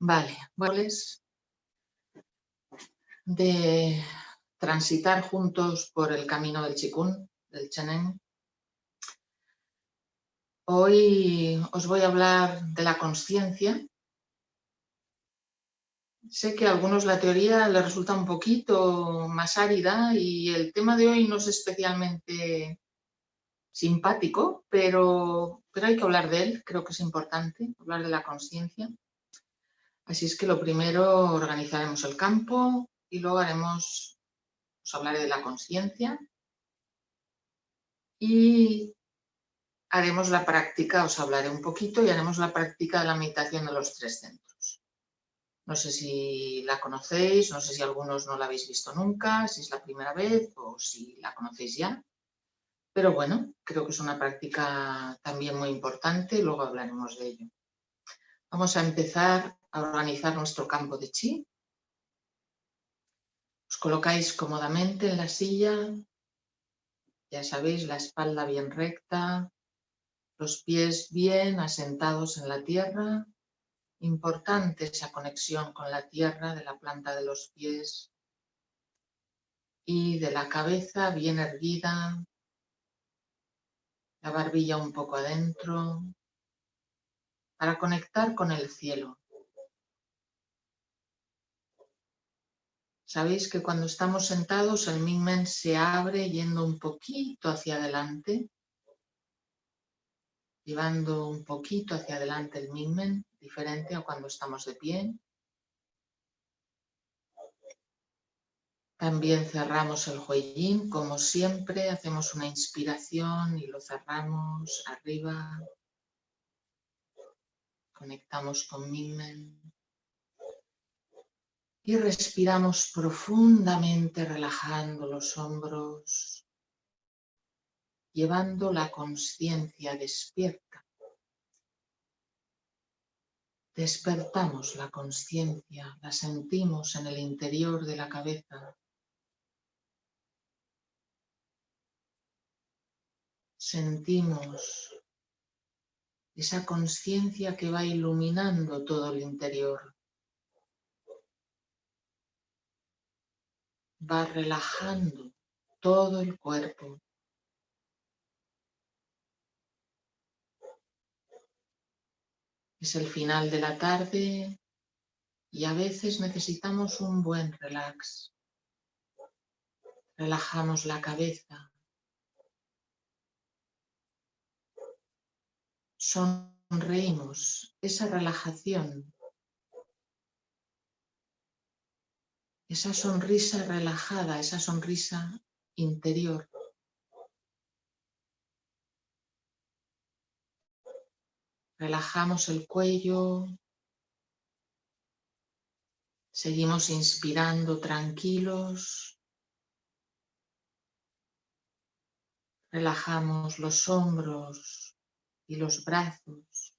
Vale, pues de transitar juntos por el camino del Chikun, del Chenen. Hoy os voy a hablar de la conciencia. Sé que a algunos la teoría les resulta un poquito más árida y el tema de hoy no es especialmente simpático, pero, pero hay que hablar de él, creo que es importante, hablar de la conciencia. Así es que lo primero organizaremos el campo y luego haremos, os hablaré de la conciencia y haremos la práctica, os hablaré un poquito y haremos la práctica de la meditación de los tres centros. No sé si la conocéis, no sé si algunos no la habéis visto nunca, si es la primera vez o si la conocéis ya. Pero bueno, creo que es una práctica también muy importante y luego hablaremos de ello. Vamos a empezar a organizar nuestro campo de chi. Os colocáis cómodamente en la silla, ya sabéis, la espalda bien recta, los pies bien asentados en la tierra. Importante esa conexión con la tierra de la planta de los pies y de la cabeza bien erguida, la barbilla un poco adentro, para conectar con el cielo. Sabéis que cuando estamos sentados el Mingmen se abre yendo un poquito hacia adelante, llevando un poquito hacia adelante el Mingmen, diferente a cuando estamos de pie. También cerramos el Huiyin, como siempre, hacemos una inspiración y lo cerramos arriba, Conectamos con Mingmen. Y respiramos profundamente relajando los hombros, llevando la conciencia despierta. Despertamos la conciencia, la sentimos en el interior de la cabeza. Sentimos esa conciencia que va iluminando todo el interior. Va relajando todo el cuerpo. Es el final de la tarde y a veces necesitamos un buen relax. Relajamos la cabeza, sonreímos, esa relajación, esa sonrisa relajada, esa sonrisa interior. Relajamos el cuello, seguimos inspirando tranquilos, relajamos los hombros, y los brazos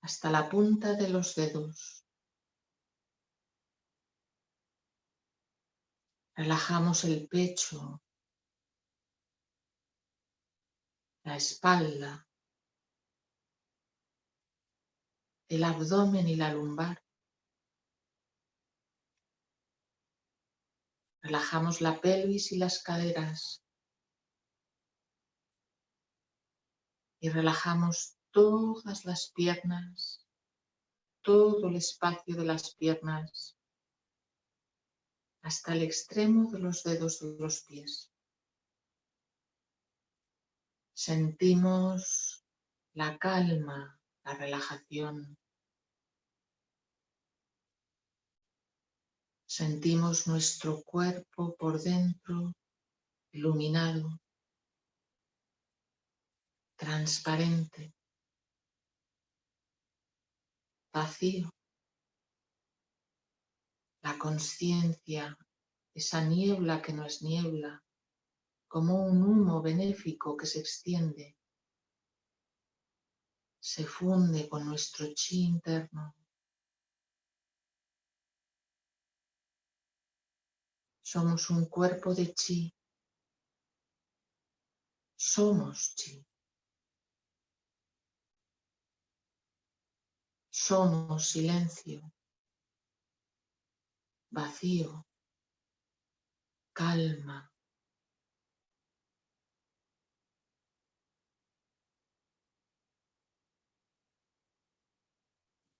hasta la punta de los dedos. Relajamos el pecho, la espalda, el abdomen y la lumbar. Relajamos la pelvis y las caderas. y relajamos todas las piernas, todo el espacio de las piernas, hasta el extremo de los dedos de los pies. Sentimos la calma, la relajación. Sentimos nuestro cuerpo por dentro iluminado transparente, vacío. La conciencia, esa niebla que no es niebla, como un humo benéfico que se extiende, se funde con nuestro chi interno. Somos un cuerpo de chi. Somos chi. Somos silencio, vacío, calma.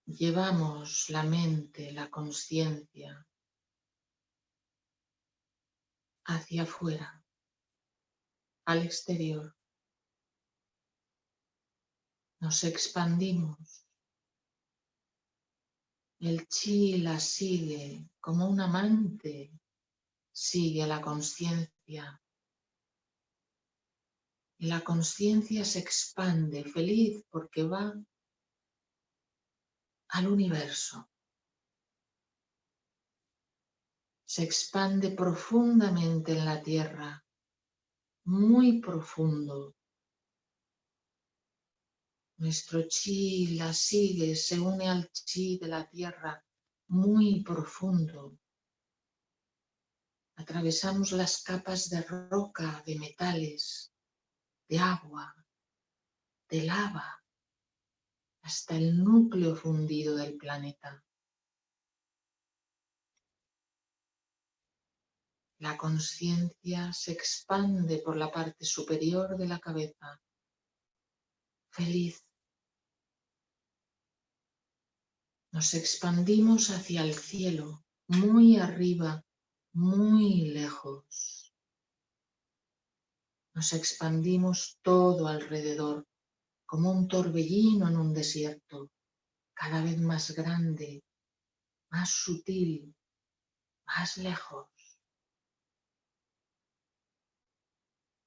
Llevamos la mente, la conciencia hacia afuera, al exterior. Nos expandimos. El chi la sigue como un amante, sigue a la conciencia. La conciencia se expande feliz porque va al universo. se expande profundamente en la tierra, muy profundo. Nuestro chi la sigue, se une al chi de la tierra, muy profundo. Atravesamos las capas de roca, de metales, de agua, de lava, hasta el núcleo fundido del planeta. La conciencia se expande por la parte superior de la cabeza. Feliz. Nos expandimos hacia el cielo, muy arriba, muy lejos. Nos expandimos todo alrededor, como un torbellino en un desierto, cada vez más grande, más sutil, más lejos.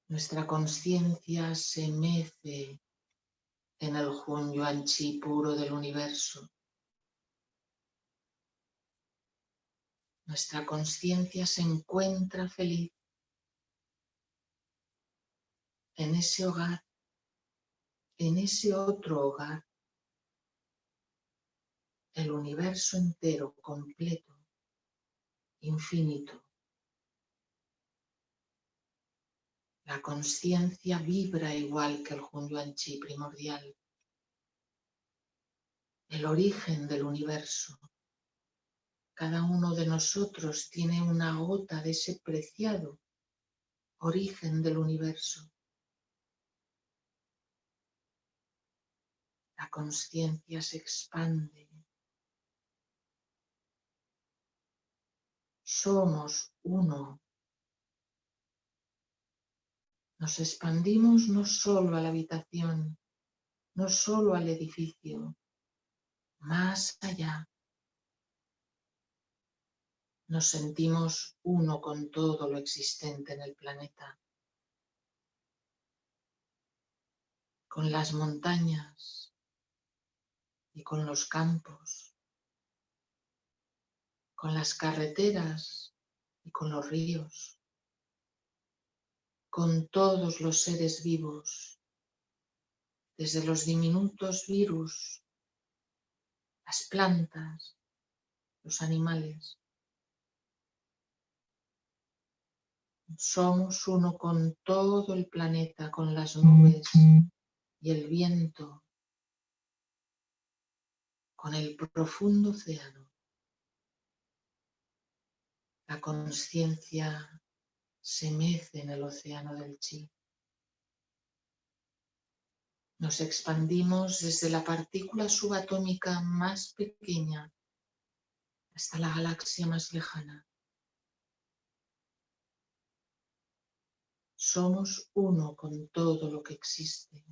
Nuestra conciencia se mece en el Hun Yuan Chi puro del universo. Nuestra conciencia se encuentra feliz en ese hogar, en ese otro hogar, el universo entero, completo, infinito. La conciencia vibra igual que el Yuan Chi primordial. El origen del universo. Cada uno de nosotros tiene una gota de ese preciado origen del universo. La conciencia se expande. Somos uno nos expandimos no solo a la habitación, no solo al edificio, más allá. Nos sentimos uno con todo lo existente en el planeta. Con las montañas y con los campos. Con las carreteras y con los ríos con todos los seres vivos, desde los diminutos virus, las plantas, los animales. Somos uno con todo el planeta, con las nubes y el viento, con el profundo océano. La conciencia se mece en el océano del chi. Nos expandimos desde la partícula subatómica más pequeña hasta la galaxia más lejana. Somos uno con todo lo que existe.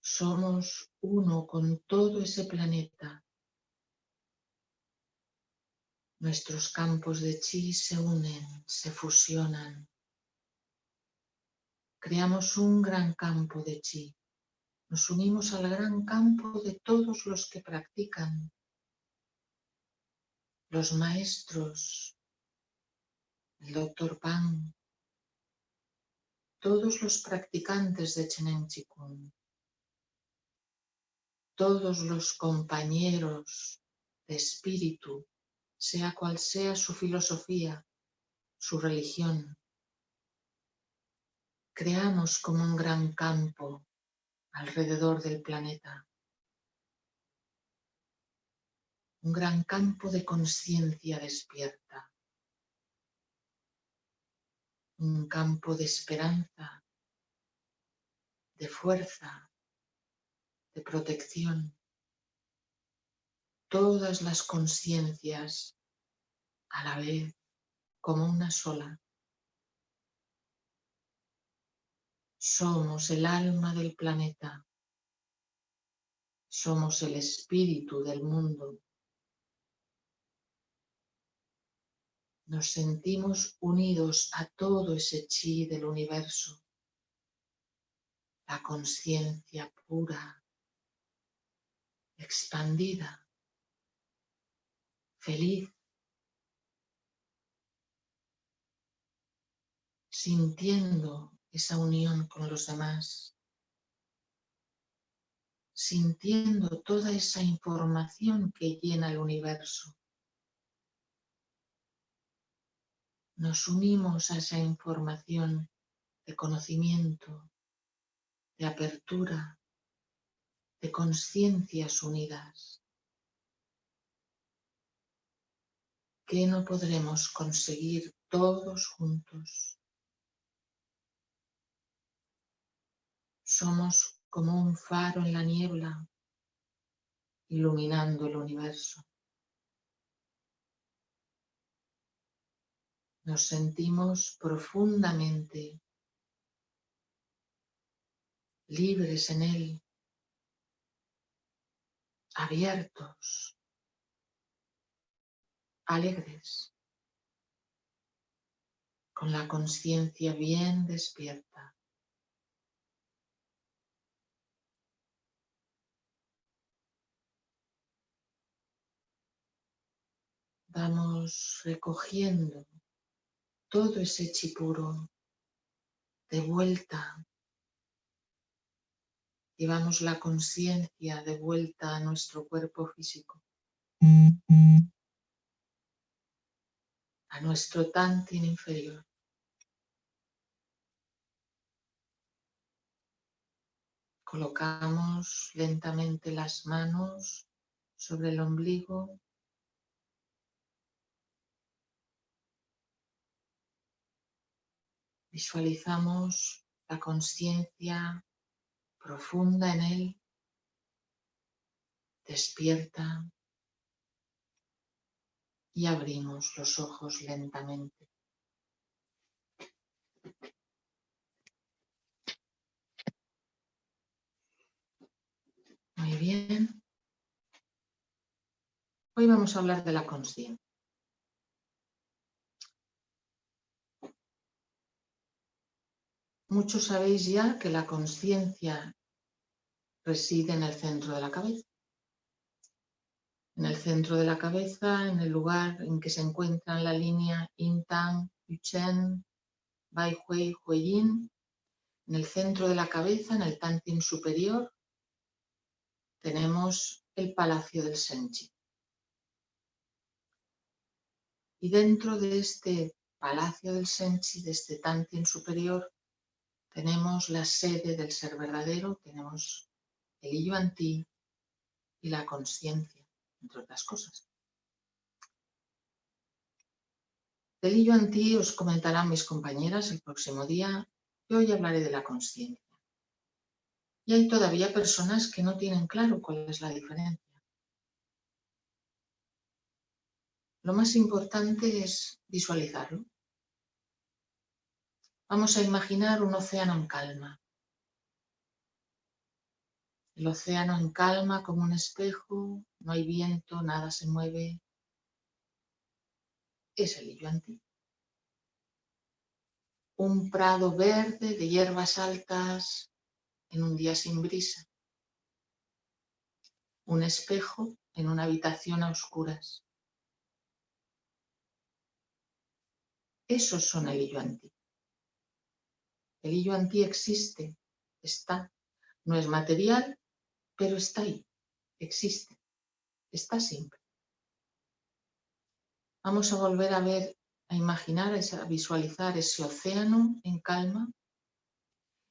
Somos uno con todo ese planeta Nuestros campos de chi se unen, se fusionan. Creamos un gran campo de chi. Nos unimos al gran campo de todos los que practican. Los maestros, el doctor Pan, todos los practicantes de Chenen Chikung, todos los compañeros de espíritu sea cual sea su filosofía, su religión. Creamos como un gran campo alrededor del planeta. Un gran campo de conciencia despierta. Un campo de esperanza, de fuerza, de protección. Todas las conciencias a la vez como una sola. Somos el alma del planeta. Somos el espíritu del mundo. Nos sentimos unidos a todo ese chi del universo. La conciencia pura, expandida, feliz, sintiendo esa unión con los demás, sintiendo toda esa información que llena el universo. Nos unimos a esa información de conocimiento, de apertura, de conciencias unidas. ¿Qué no podremos conseguir todos juntos? Somos como un faro en la niebla, iluminando el universo. Nos sentimos profundamente libres en él, abiertos, alegres, con la conciencia bien despierta. Vamos recogiendo todo ese chipuro de vuelta. Llevamos la conciencia de vuelta a nuestro cuerpo físico. A nuestro tantin inferior. Colocamos lentamente las manos sobre el ombligo Visualizamos la conciencia profunda en él, despierta y abrimos los ojos lentamente. Muy bien. Hoy vamos a hablar de la conciencia. Muchos sabéis ya que la conciencia reside en el centro de la cabeza. En el centro de la cabeza, en el lugar en que se encuentra la línea Intang, Yuchen, Bai Hui, Huiyin, en el centro de la cabeza, en el Tantin superior, tenemos el Palacio del Senchi. Y dentro de este Palacio del Senchi, de este Tantin superior, tenemos la sede del ser verdadero, tenemos el ti y la conciencia, entre otras cosas. Del yuan ti os comentarán mis compañeras el próximo día y hoy hablaré de la conciencia. Y hay todavía personas que no tienen claro cuál es la diferencia. Lo más importante es visualizarlo. Vamos a imaginar un océano en calma. El océano en calma como un espejo, no hay viento, nada se mueve. Es el ti. Un prado verde de hierbas altas en un día sin brisa. Un espejo en una habitación a oscuras. Esos son el ti. El hillo anti existe, está. No es material, pero está ahí, existe, está siempre. Vamos a volver a ver, a imaginar, a visualizar ese océano en calma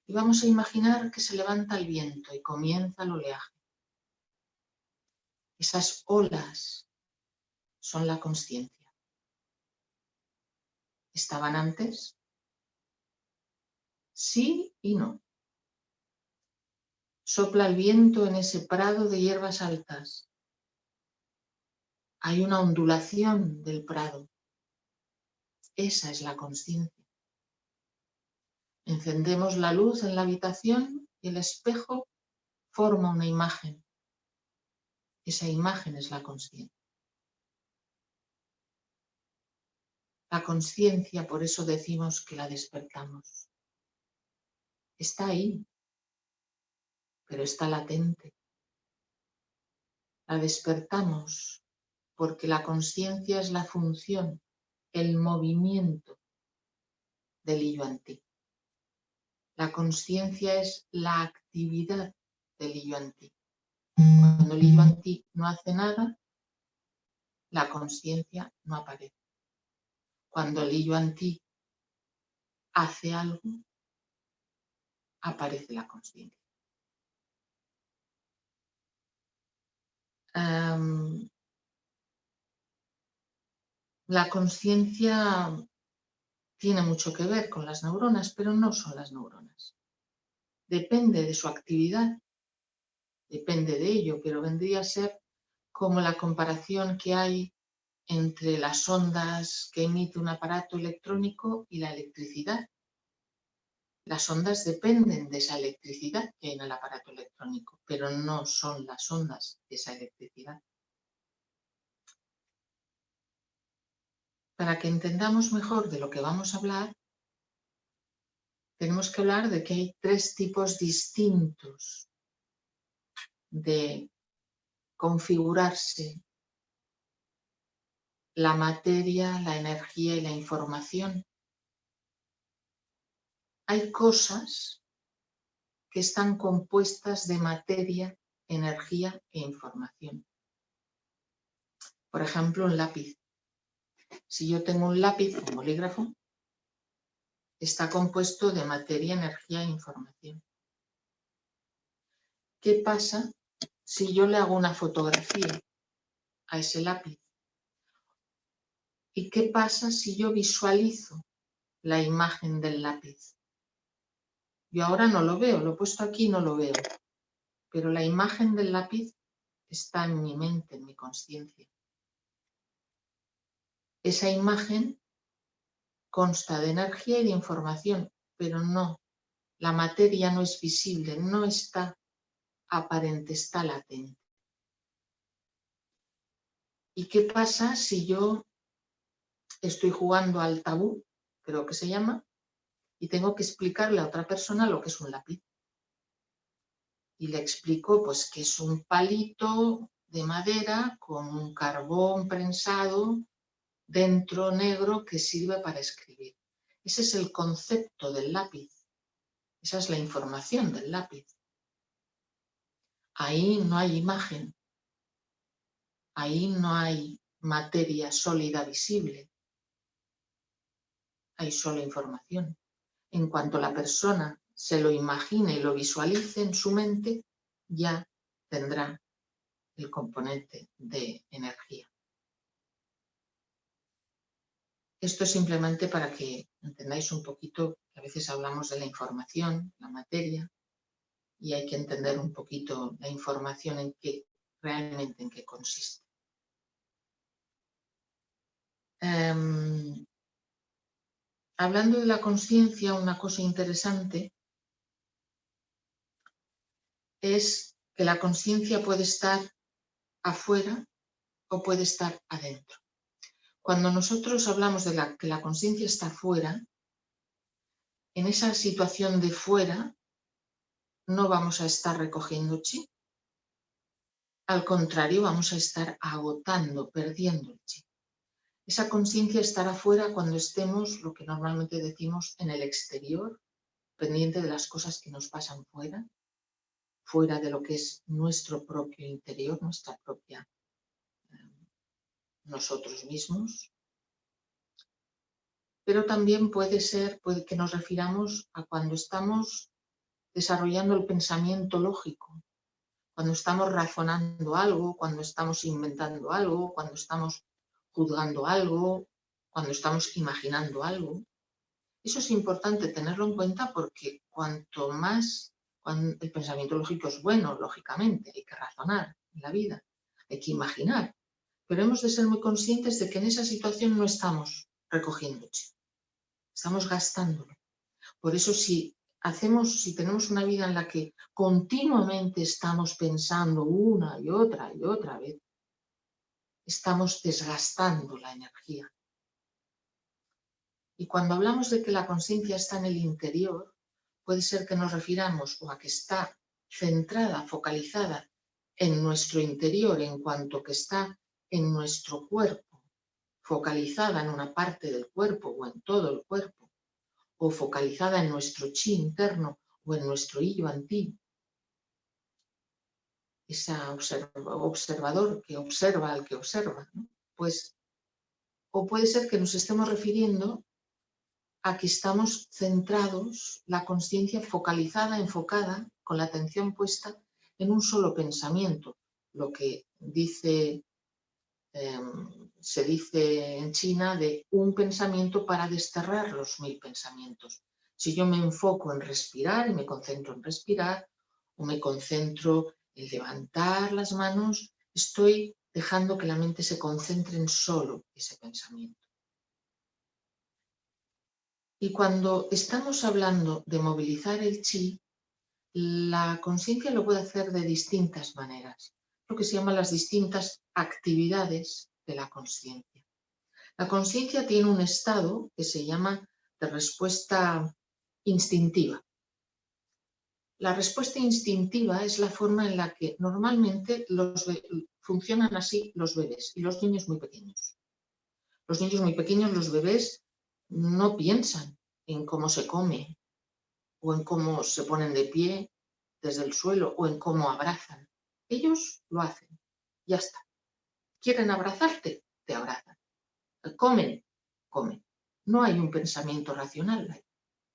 Y vamos a imaginar que se levanta el viento y comienza el oleaje. Esas olas son la conciencia. ¿Estaban antes? Sí y no. Sopla el viento en ese prado de hierbas altas. Hay una ondulación del prado. Esa es la conciencia. Encendemos la luz en la habitación y el espejo forma una imagen. Esa imagen es la conciencia. La conciencia, por eso decimos que la despertamos. Está ahí, pero está latente. La despertamos porque la conciencia es la función, el movimiento del yo ti. La conciencia es la actividad del yo ti. Cuando el yo ti no hace nada, la conciencia no aparece. Cuando el yo ti hace algo, aparece la conciencia. Em, la conciencia tiene mucho que ver con las neuronas, pero no son las neuronas. Depende de su actividad, depende de ello, pero vendría a ser como la comparación que hay entre las ondas que emite un aparato electrónico y la electricidad. Las ondas dependen de esa electricidad que hay en el aparato electrónico, pero no son las ondas de esa electricidad. Para que entendamos mejor de lo que vamos a hablar, tenemos que hablar de que hay tres tipos distintos de configurarse la materia, la energía y la información. Hay cosas que están compuestas de materia, energía e información. Por ejemplo, un lápiz. Si yo tengo un lápiz, un bolígrafo, está compuesto de materia, energía e información. ¿Qué pasa si yo le hago una fotografía a ese lápiz? ¿Y qué pasa si yo visualizo la imagen del lápiz? Yo ahora no lo veo, lo he puesto aquí y no lo veo, pero la imagen del lápiz está en mi mente, en mi conciencia. Esa imagen consta de energía y de información, pero no, la materia no es visible, no está aparente, está latente. ¿Y qué pasa si yo estoy jugando al tabú, creo que se llama, y tengo que explicarle a otra persona lo que es un lápiz. Y le explico pues que es un palito de madera con un carbón prensado dentro negro que sirve para escribir. Ese es el concepto del lápiz. Esa es la información del lápiz. Ahí no hay imagen. Ahí no hay materia sólida visible hay solo información. En cuanto la persona se lo imagine y lo visualice en su mente, ya tendrá el componente de energía. Esto es simplemente para que entendáis un poquito, a veces hablamos de la información, la materia, y hay que entender un poquito la información en qué, realmente en qué consiste. Em, Hablando de la conciencia, una cosa interesante es que la conciencia puede estar afuera o puede estar adentro. Cuando nosotros hablamos de la, que la conciencia está afuera, en esa situación de fuera no vamos a estar recogiendo chi. Al contrario, vamos a estar agotando, perdiendo el chi. Esa conciencia estará fuera cuando estemos, lo que normalmente decimos, en el exterior, pendiente de las cosas que nos pasan fuera, fuera de lo que es nuestro propio interior, nuestra propia eh, nosotros mismos. Pero también puede ser puede que nos refiramos a cuando estamos desarrollando el pensamiento lógico, cuando estamos razonando algo, cuando estamos inventando algo, cuando estamos juzgando algo, cuando estamos imaginando algo. Eso es importante tenerlo en cuenta porque cuanto más el pensamiento lógico es bueno, lógicamente, hay que razonar en la vida, hay que imaginar, pero hemos de ser muy conscientes de que en esa situación no estamos recogiendo estamos gastándolo. Por eso si hacemos, si tenemos una vida en la que continuamente estamos pensando una y otra y otra vez, estamos desgastando la energía. Y cuando hablamos de que la conciencia está en el interior, puede ser que nos refiramos o a que está centrada, focalizada en nuestro interior en cuanto que está en nuestro cuerpo, focalizada en una parte del cuerpo o en todo el cuerpo, o focalizada en nuestro chi interno o en nuestro hillo antiguo. Ese observador que observa al que observa. Pues, o puede ser que nos estemos refiriendo a que estamos centrados, la conciencia focalizada, enfocada, con la atención puesta en un solo pensamiento, lo que dice em, se dice en China de un pensamiento para desterrar los mil pensamientos. Si yo me enfoco en respirar y me concentro en respirar, o me concentro en levantar las manos, estoy dejando que la mente se concentre en solo ese pensamiento. Y cuando estamos hablando de movilizar el chi, la conciencia lo puede hacer de distintas maneras, lo que se llaman las distintas actividades de la conciencia. La conciencia tiene un estado que se llama de respuesta instintiva. La respuesta instintiva es la forma en la que normalmente funcionan así los bebés y los niños muy pequeños. Los niños muy pequeños, los bebés, no piensan en cómo se come o en cómo se ponen de pie desde el suelo o en cómo abrazan. Ellos lo hacen, ya está. ¿Quieren abrazarte? Te abrazan. ¿Comen? Comen. No hay un pensamiento racional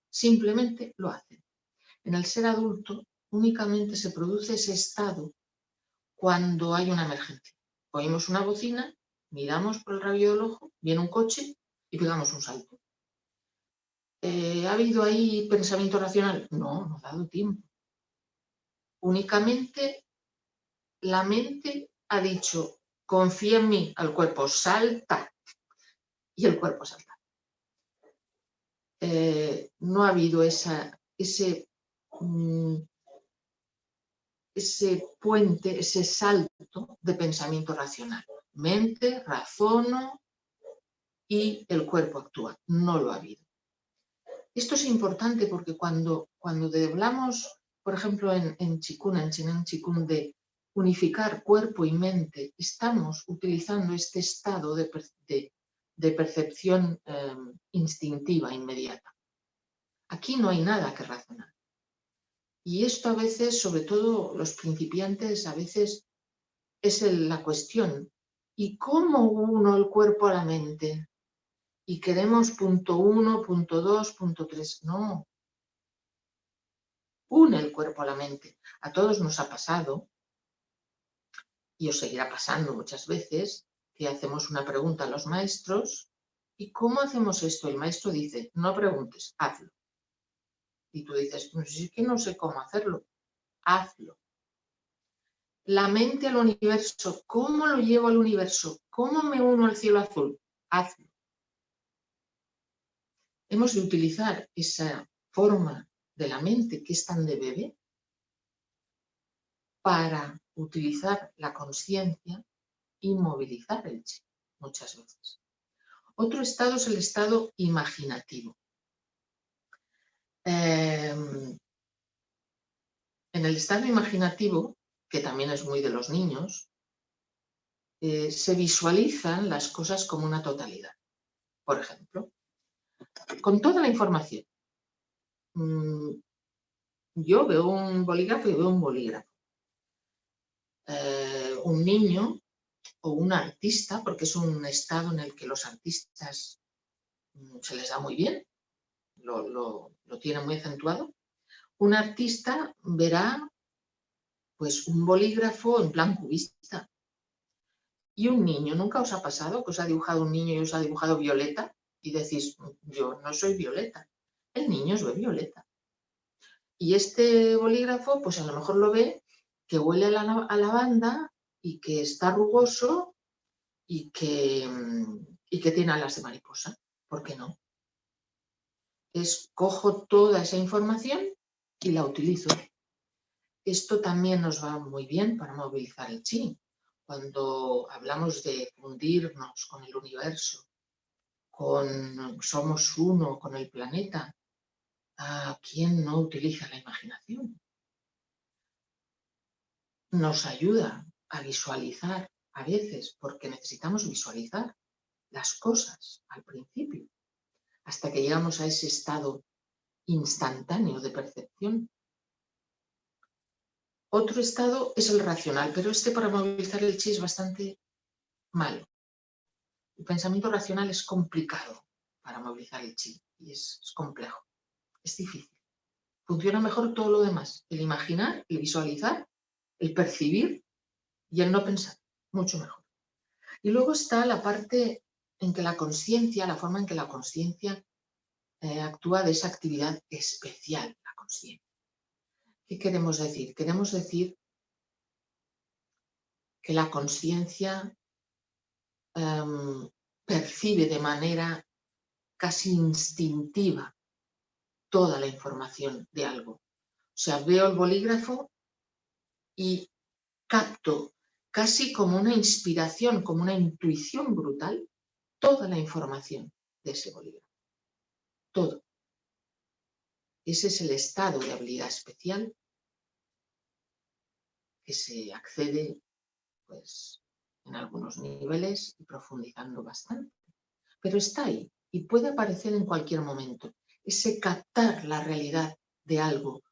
Simplemente lo hacen. En el ser adulto únicamente se produce ese estado cuando hay una emergencia. Oímos una bocina, miramos por el rabillo del ojo, viene un coche y pegamos un salto. Eh, ¿Ha habido ahí pensamiento racional? No, no ha dado tiempo. Únicamente la mente ha dicho, confía en mí, al cuerpo salta y el cuerpo salta. Eh, no ha habido esa, ese, ese puente, ese salto de pensamiento racional. Mente, razono y el cuerpo actúa. No lo ha habido. Esto es importante porque cuando, cuando hablamos, por ejemplo, en, en Chikun, en Chinen Chikun, de unificar cuerpo y mente, estamos utilizando este estado de, percepción em, instintiva inmediata. Aquí no hay nada que razonar. Y esto a veces, sobre todo los principiantes, a veces es la cuestión. ¿Y cómo uno el cuerpo a la mente? Y queremos punto uno, punto dos, punto tres. No. Une el cuerpo a la mente. A todos nos ha pasado y os seguirá pasando muchas veces, que hacemos una pregunta a los maestros, ¿y cómo hacemos esto? El maestro dice, no preguntes, hazlo. Y tú dices, pues es que no sé cómo hacerlo, hazlo. La mente al universo, ¿cómo lo llevo al universo? ¿Cómo me uno al cielo azul? Hazlo. Hemos de utilizar esa forma de la mente que es tan de bebé para utilizar la conciencia y movilizar el chi muchas veces. Otro estado es el estado imaginativo. Em, en el estado imaginativo, que también es muy de los niños, eh, se visualizan las cosas como una totalidad. Por ejemplo, con toda la información. Mm, yo veo un bolígrafo y veo un bolígrafo. Eh, un niño o un artista, porque es un estado en el que los artistas mm, se les da muy bien, lo, tienen muy acentuado, un artista verá pues un bolígrafo en plan cubista. Y un niño, ¿nunca os ha pasado que os ha dibujado un niño y os ha dibujado Violeta? Y decís, yo no soy Violeta. El niño os ve Violeta. Y este bolígrafo, pues a lo mejor lo ve que huele a, la, a lavanda y que está rugoso y que, y que tiene alas de mariposa. ¿Por qué no? Es cojo toda esa información y la utilizo. Esto también nos va muy bien para movilizar el chi. Cuando hablamos de fundirnos con el universo, con somos uno con el planeta, ¿a quién no utiliza la imaginación? Nos ayuda a visualizar a veces, porque necesitamos visualizar las cosas al principio, hasta que llegamos a ese estado instantáneo de percepción otro estado es el racional, pero este para movilizar el chi es bastante malo. El pensamiento racional es complicado para movilizar el chi y es, complejo, es difícil. Funciona mejor todo lo demás, el imaginar, el visualizar, el percibir y el no pensar, mucho mejor. Y luego está la parte en que la conciencia, la forma en que la conciencia eh, actúa de esa actividad especial, la conciencia. ¿Qué queremos decir? Queremos decir que la conciencia em, percibe de manera casi instintiva toda la información de algo. O sea, veo el bolígrafo y capto casi como una inspiración, como una intuición brutal, toda la información de ese bolígrafo. Todo. Ese es el estado de habilidad especial que se accede pues, en algunos niveles y profundizando bastante. Pero está ahí y puede aparecer en cualquier momento. Ese captar la realidad de algo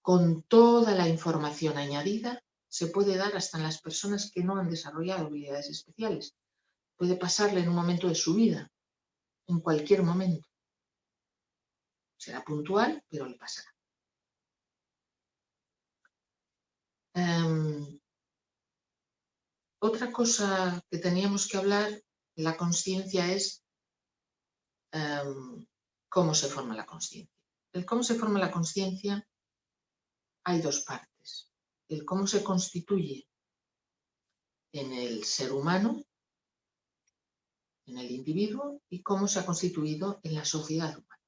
con toda la información añadida se puede dar hasta en las personas que no han desarrollado habilidades especiales. Puede pasarle en un momento de su vida, en cualquier momento. Será puntual, pero le pasará. Em, otra cosa que teníamos que hablar la conciencia es em, cómo se forma la conciencia. El cómo se forma la conciencia hay dos partes. El cómo se constituye en el ser humano, en el individuo, y cómo se ha constituido en la sociedad humana.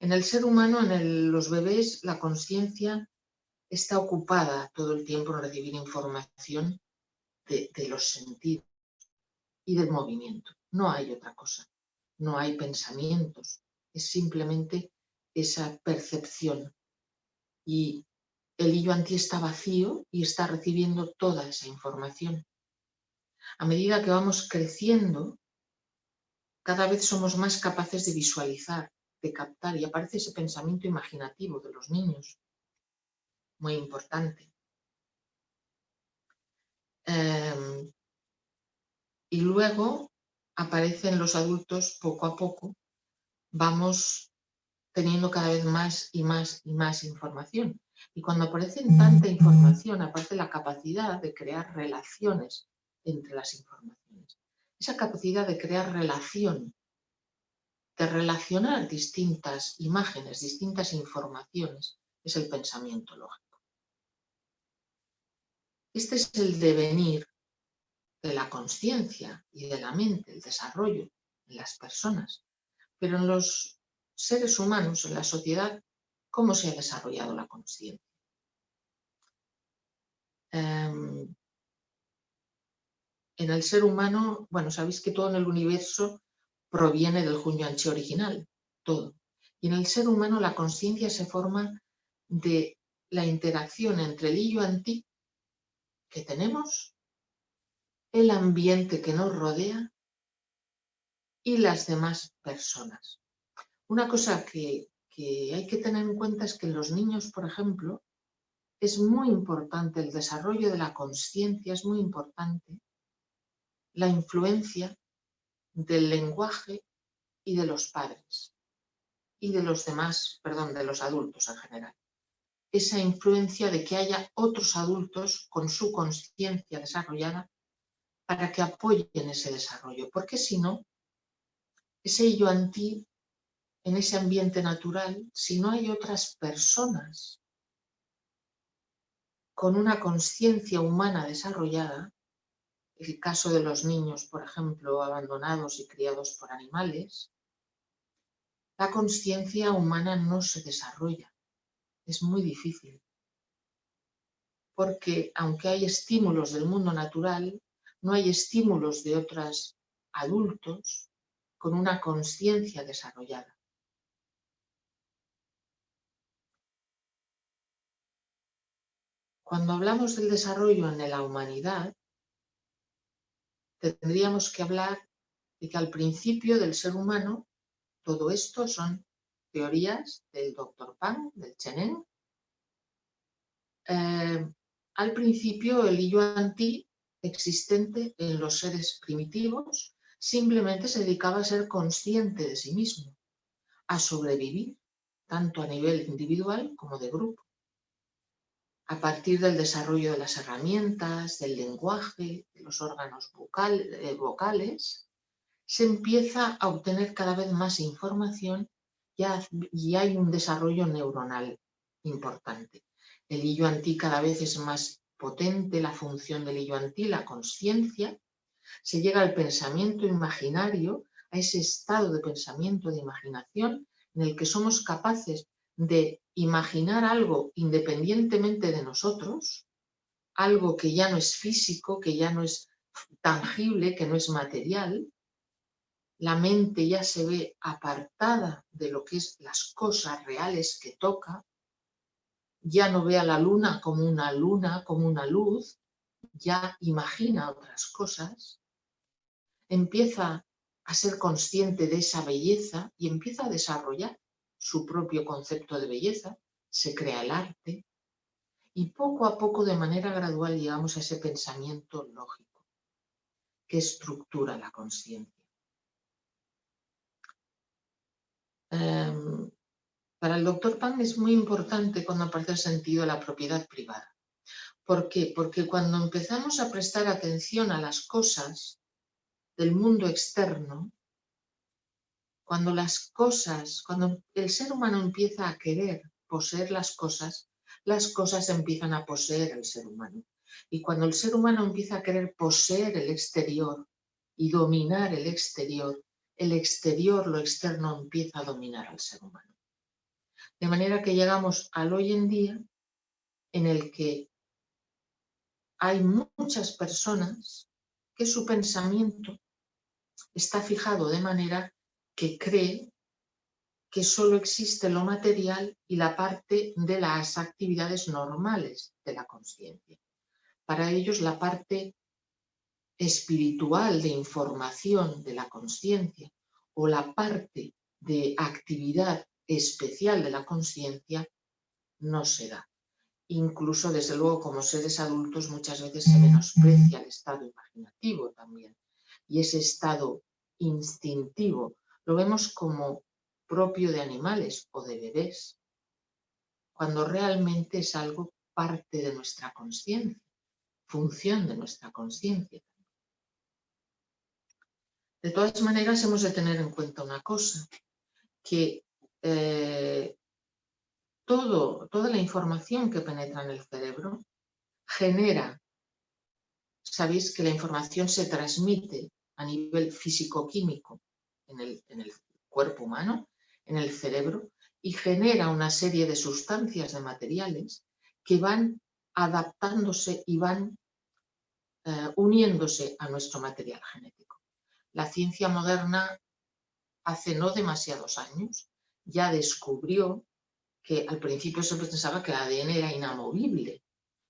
En el ser humano, en los bebés, la conciencia está ocupada todo el tiempo en recibir información de, los sentidos y del movimiento. No hay otra cosa, no hay pensamientos, es simplemente esa percepción. Y el hillo anti está vacío y está recibiendo toda esa información. A medida que vamos creciendo, cada vez somos más capaces de visualizar, de captar y aparece ese pensamiento imaginativo de los niños, muy importante. Em, y luego aparecen los adultos poco a poco, vamos teniendo cada vez más y más y más información. Y cuando aparece tanta información, aparece la capacidad de crear relaciones entre las informaciones. Esa capacidad de crear relación de relacionar distintas imágenes, distintas informaciones, es el pensamiento lógico. Este es el devenir de la conciencia y de la mente, el desarrollo en las personas. Pero en los seres humanos, en la sociedad, ¿cómo se ha desarrollado la conciencia? Em, en el ser humano, bueno, sabéis que todo en el universo proviene del Anchi original, todo. Y en el ser humano la conciencia se forma de la interacción entre el Yuan-Ti que tenemos, el ambiente que nos rodea y las demás personas. Una cosa que, que hay que tener en cuenta es que en los niños, por ejemplo, es muy importante el desarrollo de la conciencia, es muy importante la influencia del lenguaje y de los padres. y de los demás, perdón, de los adultos en general. Esa influencia de que haya otros adultos con su conciencia desarrollada para que apoyen ese desarrollo, porque si no, ese yo anti en ese ambiente natural, si no hay otras personas con una conciencia humana desarrollada, el caso de los niños, por ejemplo, abandonados y criados por animales, la conciencia humana no se desarrolla. Es muy difícil. Porque aunque hay estímulos del mundo natural, no hay estímulos de otros adultos con una conciencia desarrollada. Cuando hablamos del desarrollo en la humanidad, tendríamos que hablar de que al principio del ser humano, todo esto son teorías del doctor Pan, del Chenen. Eh, al principio el yo anti existente en los seres primitivos simplemente se dedicaba a ser consciente de sí mismo, a sobrevivir, tanto a nivel individual como de grupo a partir del desarrollo de las herramientas, del lenguaje, de los órganos eh, vocales, se empieza a obtener cada vez más información y hay un desarrollo neuronal importante. El hillo antí cada vez es más potente, la función del hillo antí, la conciencia, se llega al pensamiento imaginario, a ese estado de pensamiento, de imaginación, en el que somos capaces de imaginar algo independientemente de nosotros, algo que ya no es físico, que ya no es tangible, que no es material, la mente ya se ve apartada de lo que es las cosas reales que toca, ya no ve a la luna como una luna, como una luz, ya imagina otras cosas, empieza a ser consciente de esa belleza y empieza a desarrollar su propio concepto de belleza, se crea el arte y poco a poco, de manera gradual, llegamos a ese pensamiento lógico que estructura la conciencia. Em, para el doctor Pan es muy importante cuando aparece el sentido de la propiedad privada. ¿Por qué? Porque cuando empezamos a prestar atención a las cosas del mundo externo, cuando las cosas, cuando el ser humano empieza a querer poseer las cosas, las cosas empiezan a poseer al ser humano. Y cuando el ser humano empieza a querer poseer el exterior y dominar el exterior, el exterior, lo externo, empieza a dominar al ser humano. De manera que llegamos al hoy en día en el que hay muchas personas que su pensamiento está fijado de manera que cree que solo existe lo material y la parte de las actividades normales de la conciencia. Para ellos la parte espiritual de información de la conciencia o la parte de actividad especial de la conciencia no se da. Incluso, desde luego, como seres adultos muchas veces se menosprecia el estado imaginativo también. Y ese estado instintivo lo vemos como propio de animales o de bebés, cuando realmente es algo parte de nuestra conciencia, función de nuestra conciencia. De todas maneras, hemos de tener en cuenta una cosa, que eh, todo, toda la información que penetra en el cerebro genera, sabéis que la información se transmite a nivel físico-químico en el, cuerpo humano, en el cerebro, y genera una serie de sustancias, de materiales, que van adaptándose y van eh, uniéndose a nuestro material genético. La ciencia moderna, hace no demasiados años, ya descubrió que al principio se pensaba que el ADN era inamovible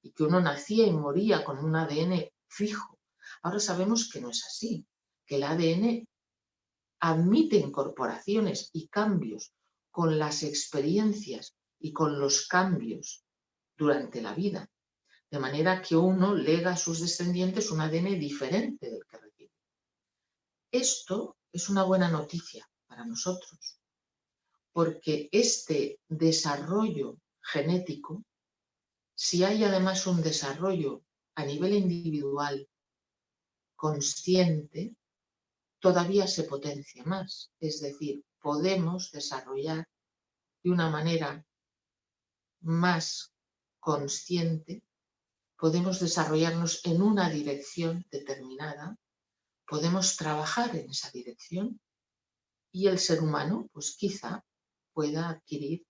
y que uno nacía y moría con un ADN fijo. Ahora sabemos que no es así, que el ADN admite incorporaciones y cambios con las experiencias y con los cambios durante la vida, de manera que uno lega a sus descendientes un ADN diferente del que recibe. Esto es una buena noticia para nosotros, porque este desarrollo genético, si hay además un desarrollo a nivel individual consciente, todavía se potencia más. Es decir, podemos desarrollar de una manera más consciente, podemos desarrollarnos en una dirección determinada, podemos trabajar en esa dirección y el ser humano, pues quizá pueda adquirir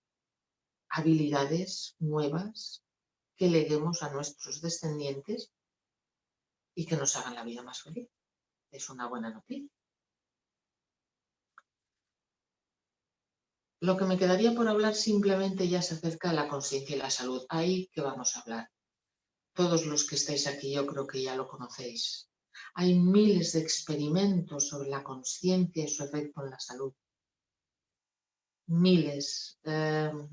habilidades nuevas que leguemos a nuestros descendientes y que nos hagan la vida más feliz. Es una buena noticia. Lo que me quedaría por hablar simplemente ya se acerca de la conciencia y la salud. Ahí que vamos a hablar. Todos los que estáis aquí yo creo que ya lo conocéis. Hay miles de experimentos sobre la conciencia y su efecto en la salud. Miles em,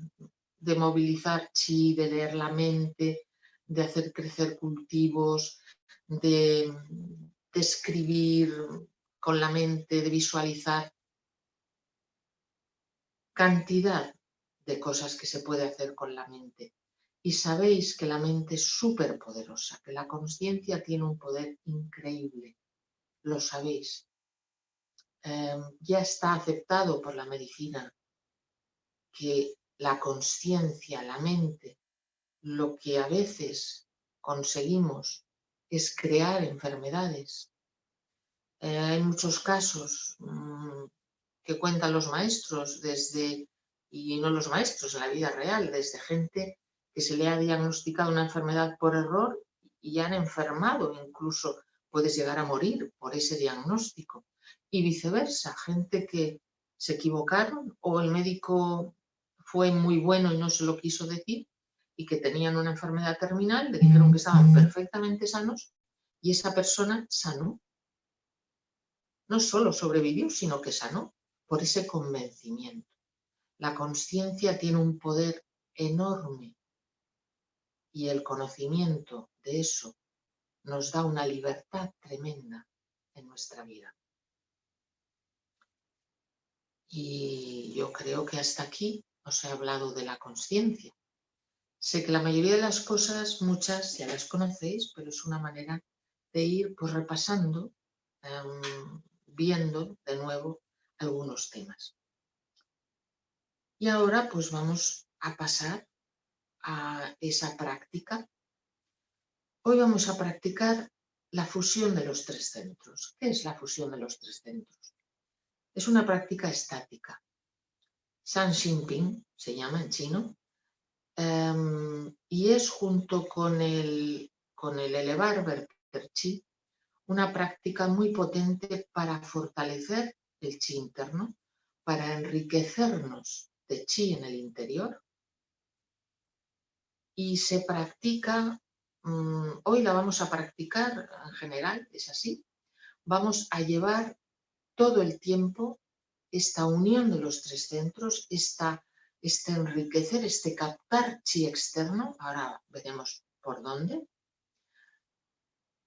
de movilizar chi, de leer la mente, de hacer crecer cultivos, de, de escribir con la mente, de visualizar cantidad de cosas que se puede hacer con la mente. Y sabéis que la mente es súper poderosa, que la conciencia tiene un poder increíble. Lo sabéis. Em, ya está aceptado por la medicina que la conciencia, la mente, lo que a veces conseguimos es crear enfermedades. Eh, hay muchos casos mm, que cuentan los maestros desde, y no los maestros, en la vida real, desde gente que se le ha diagnosticado una enfermedad por error y han enfermado, incluso puedes llegar a morir por ese diagnóstico. Y viceversa, gente que se equivocaron o el médico fue muy bueno y no se lo quiso decir y que tenían una enfermedad terminal, le dijeron que estaban perfectamente sanos y esa persona sanó. No solo sobrevivió, sino que sanó por ese convencimiento. La conciencia tiene un poder enorme y el conocimiento de eso nos da una libertad tremenda en nuestra vida. Y yo creo que hasta aquí os he hablado de la conciencia. Sé que la mayoría de las cosas, muchas ya las conocéis, pero es una manera de ir pues, repasando, em, viendo de nuevo algunos temas. Y ahora pues vamos a pasar a esa práctica. Hoy vamos a practicar la fusión de los tres centros. ¿Qué es la fusión de los tres centros? Es una práctica estática. San Xinping se llama en chino em, y es junto con el, con el elevar verter chi una práctica muy potente para fortalecer el chi interno para enriquecernos de chi en el interior. Y se practica, mm, hoy la vamos a practicar en general, es así, vamos a llevar todo el tiempo esta unión de los tres centros, esta, este enriquecer, este captar chi externo, ahora veremos por dónde,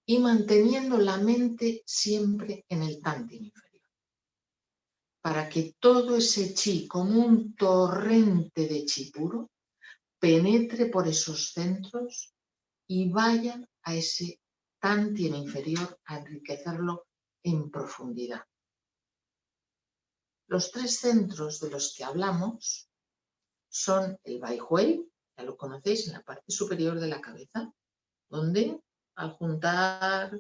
y manteniendo la mente siempre en el tanti inferior para que todo ese chi, como un torrente de chi puro, penetre por esos centros y vaya a ese tantien inferior a enriquecerlo en profundidad. Los tres centros de los que hablamos son el Bai Hui, ya lo conocéis, en la parte superior de la cabeza, donde al juntar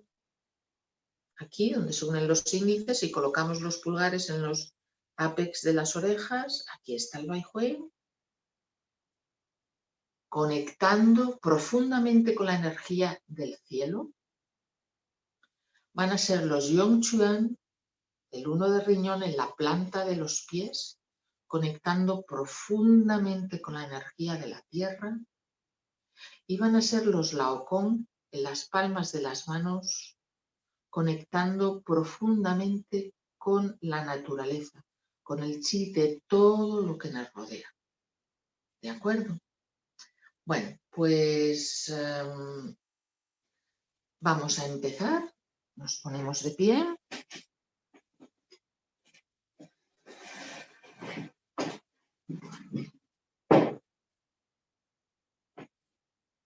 aquí donde se unen los índices y colocamos los pulgares en los apex de las orejas, aquí está el Baihui, conectando profundamente con la energía del cielo. Van a ser los Yongchuan, el uno de riñón en la planta de los pies, conectando profundamente con la energía de la tierra. Y van a ser los Laokong en las palmas de las manos conectando profundamente con la naturaleza, con el chi de todo lo que nos rodea. ¿De acuerdo? Bueno, pues em, vamos a empezar. Nos ponemos de pie.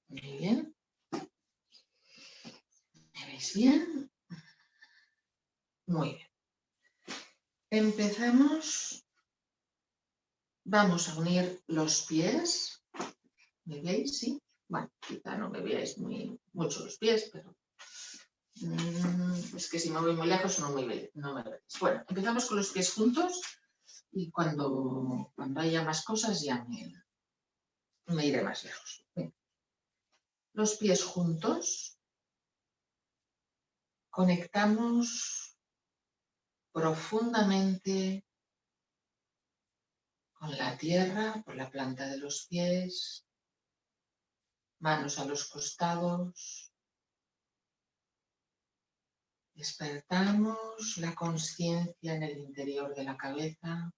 Muy bien. ¿Me veis bien? Muy bien. Empezamos. Vamos a unir los pies. ¿Me veis? Sí. Bueno, quizá no me veáis muy, mucho los pies, pero mm, es que si me voy muy lejos no me, veis. Bueno, empezamos con los pies juntos y cuando, cuando haya más cosas ya me iré más lejos. Los pies juntos. Conectamos profundamente con la tierra por la planta de los pies, manos a los costados. Despertamos la conciencia en el interior de la cabeza.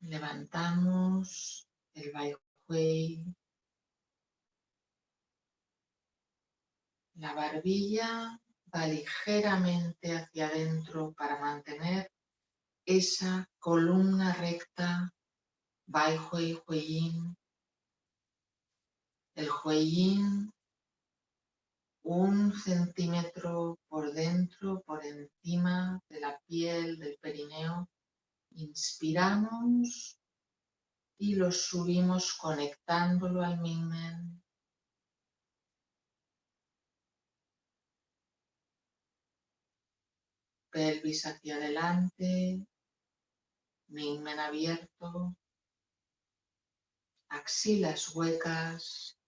Levantamos el Bai La barbilla va ligeramente hacia adentro para mantener esa columna recta Bai Hui Huiyin. El Huiyin un centímetro por dentro, por encima de la piel del perineo. Inspiramos y lo subimos conectándolo al Mingmen. Pelvis hacia adelante, Mingmen abierto, axilas huecas,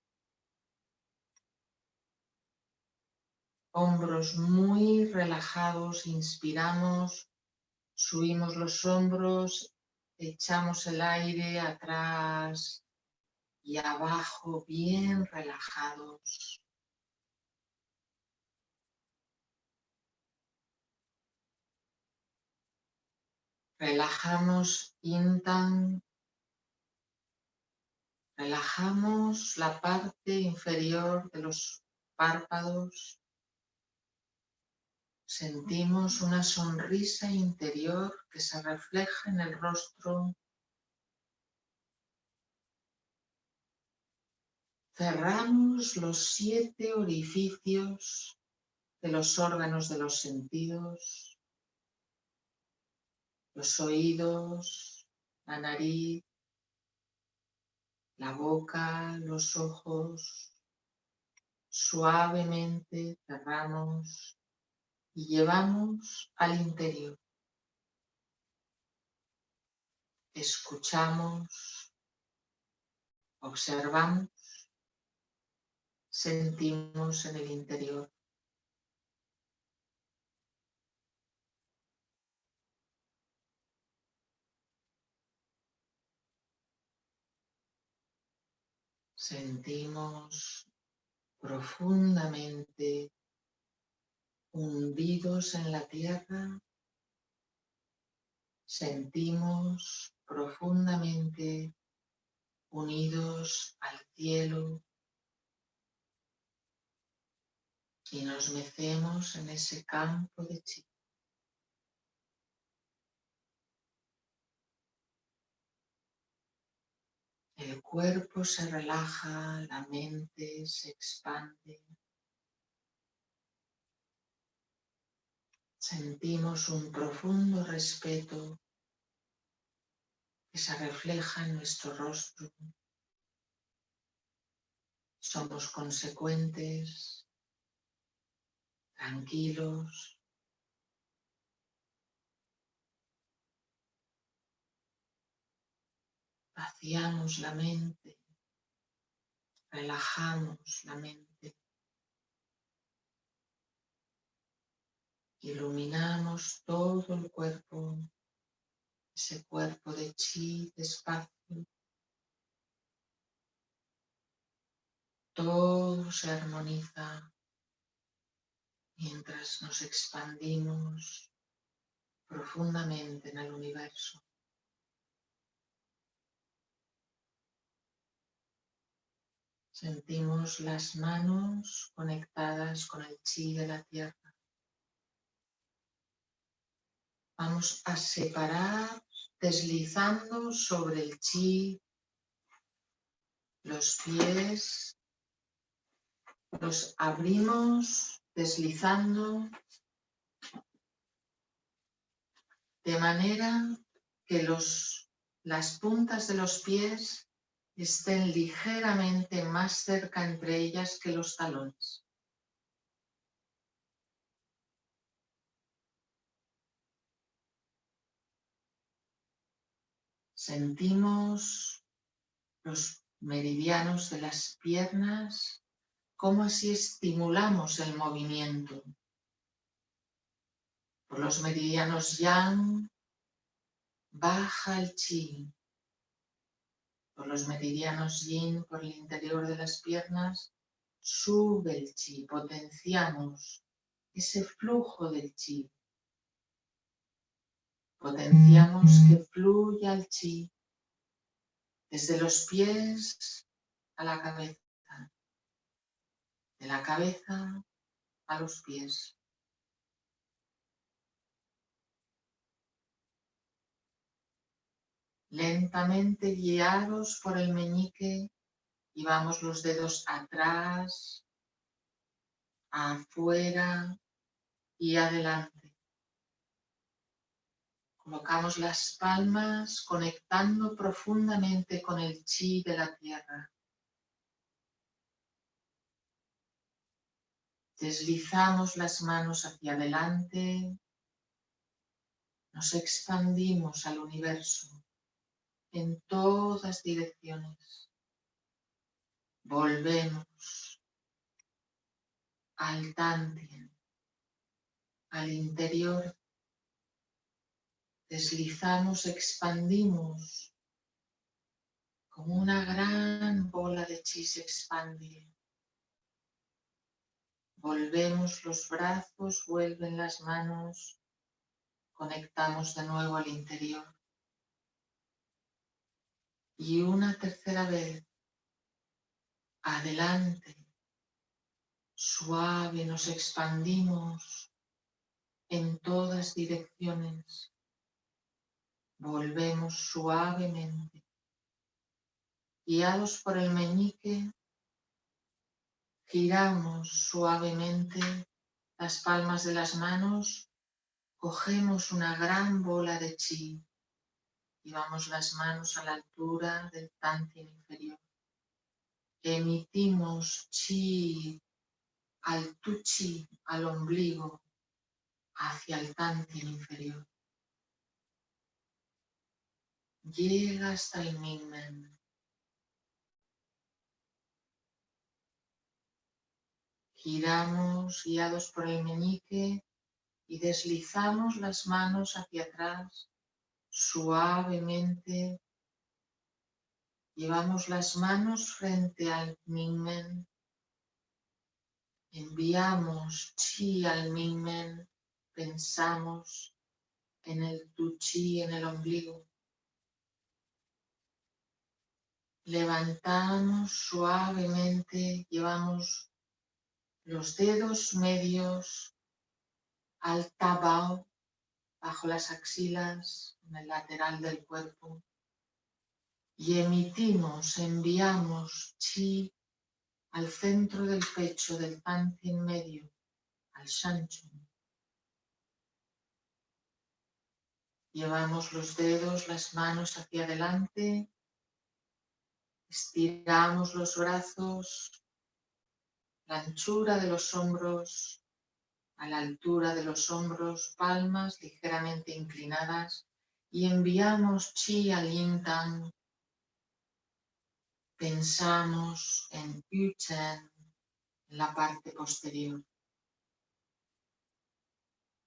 hombros muy relajados, inspiramos, subimos los hombros, echamos el aire atrás y abajo bien relajados. Relajamos Intan. Relajamos la parte inferior de los párpados. Sentimos una sonrisa interior que se refleja en el rostro. Cerramos los siete orificios de los órganos de los sentidos los oídos, la nariz, la boca, los ojos. Suavemente cerramos y llevamos al interior. Escuchamos, observamos, sentimos en el interior. Sentimos profundamente hundidos en la tierra, sentimos profundamente unidos al cielo y nos mecemos en ese campo de chi. El cuerpo se relaja, la mente se expande. Sentimos un profundo respeto que se refleja en nuestro rostro. Somos consecuentes, tranquilos, vaciamos la mente, relajamos la mente, iluminamos todo el cuerpo, ese cuerpo de chi despacio. Todo se armoniza mientras nos expandimos profundamente en el universo. Sentimos las manos conectadas con el chi de la tierra. Vamos a separar deslizando sobre el chi los pies, los abrimos deslizando de manera que los, las puntas de los pies estén ligeramente más cerca entre ellas que los talones. Sentimos los meridianos de las piernas, como así estimulamos el movimiento. Por los meridianos yang, baja el chi. Por los meridianos yin, por el interior de las piernas, sube el chi, potenciamos ese flujo del chi. Potenciamos que fluya el chi desde los pies a la cabeza, de la cabeza a los pies. Lentamente guiados por el meñique, llevamos los dedos atrás, afuera y adelante. Colocamos las palmas conectando profundamente con el chi de la tierra. Deslizamos las manos hacia adelante. Nos expandimos al universo en todas direcciones. Volvemos al Tantien, al interior deslizamos, expandimos, como una gran bola de chi se expande. Volvemos los brazos, vuelven las manos, conectamos de nuevo al interior. Y una tercera vez, adelante, suave, nos expandimos en todas direcciones. Volvemos suavemente. Guiados por el meñique, giramos suavemente las palmas de las manos, cogemos una gran bola de chi, llevamos las manos a la altura del tantien inferior. Emitimos chi al tuchi, al ombligo, hacia el tantien inferior llega hasta el Mingmen. Giramos guiados por el meñique y deslizamos las manos hacia atrás suavemente. Llevamos las manos frente al Mingmen. Enviamos chi al Mingmen. Pensamos en el tu chi en el ombligo. Levantamos suavemente, llevamos los dedos medios al tabao, bajo las axilas, en el lateral del cuerpo. Y emitimos, enviamos chi al centro del pecho del en medio, al shanchu. Llevamos los dedos, las manos hacia adelante Estiramos los brazos, la anchura de los hombros, a la altura de los hombros, palmas ligeramente inclinadas y enviamos chi al yin Pensamos en Yuchen, en la parte posterior.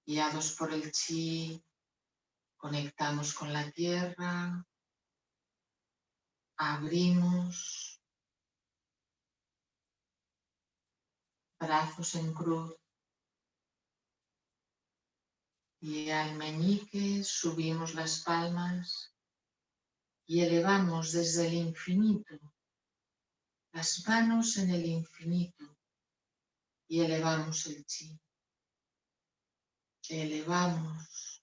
Guiados por el chi, conectamos con la tierra, abrimos brazos en cruz y al meñique subimos las palmas y elevamos desde el infinito las manos en el infinito y elevamos el chi. Elevamos.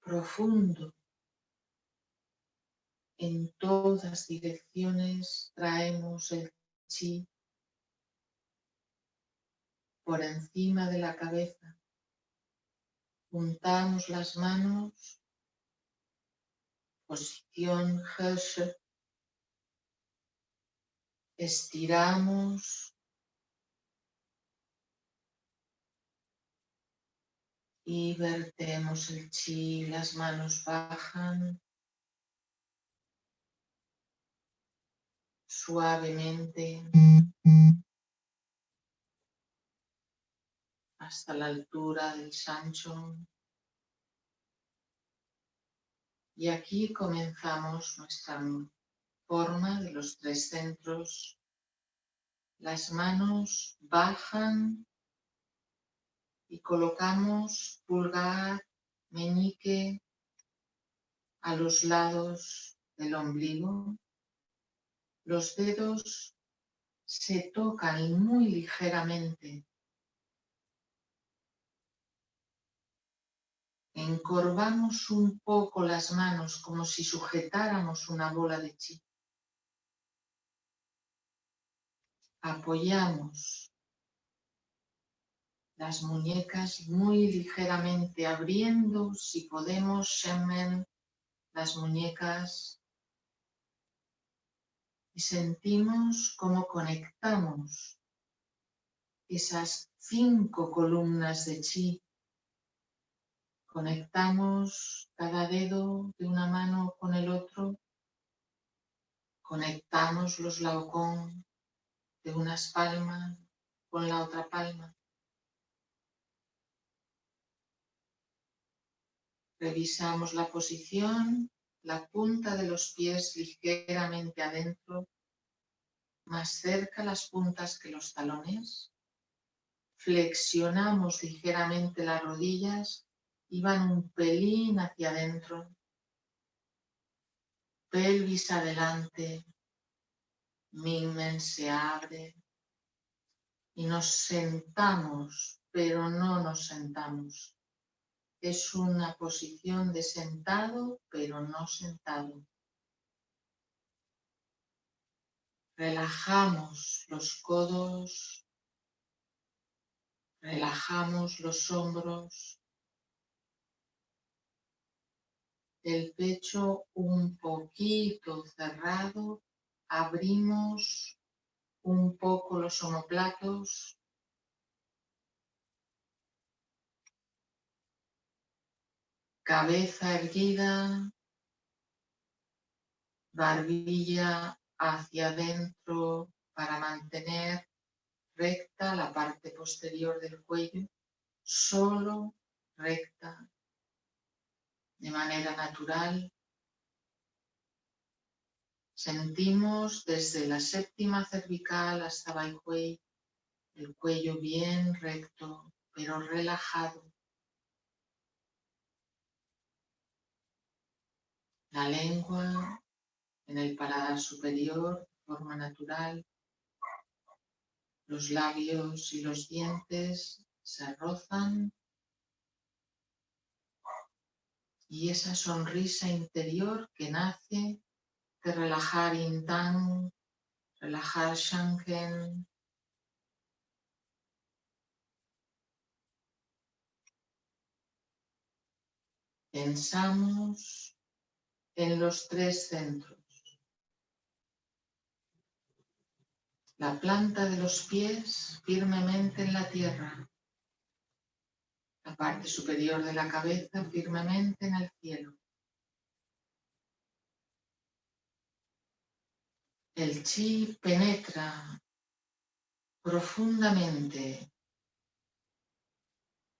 Profundo. En todas direcciones traemos el chi por encima de la cabeza. Juntamos las manos, posición Herse. Estiramos y vertemos el chi, las manos bajan suavemente hasta la altura del sancho. Y aquí comenzamos nuestra forma de los tres centros. Las manos bajan y colocamos pulgar, meñique a los lados del ombligo. Los dedos se tocan muy ligeramente Encorvamos un poco las manos como si sujetáramos una bola de chi. Apoyamos las muñecas muy ligeramente abriendo, si podemos, shemen, las muñecas y sentimos cómo conectamos esas cinco columnas de chi Conectamos cada dedo de una mano con el otro. Conectamos los laocón de unas palmas con la otra palma. Revisamos la posición, la punta de los pies ligeramente adentro, más cerca las puntas que los talones. Flexionamos ligeramente las rodillas Iban un pelín hacia adentro, pelvis adelante, Mingmen se abre y nos sentamos, pero no nos sentamos. Es una posición de sentado, pero no sentado. Relajamos los codos, relajamos los hombros, el pecho un poquito cerrado, abrimos un poco los omoplatos. Cabeza erguida, barbilla hacia adentro para mantener recta la parte posterior del cuello, solo recta de manera natural. Sentimos desde la séptima cervical hasta Baihui el cuello bien recto, pero relajado. La lengua en el paladar superior de forma natural. Los labios y los dientes se rozan y esa sonrisa interior que nace de relajar Intang, relajar Shanken, Pensamos en los tres centros. La planta de los pies firmemente en la tierra la parte superior de la cabeza firmemente en el cielo. El chi penetra profundamente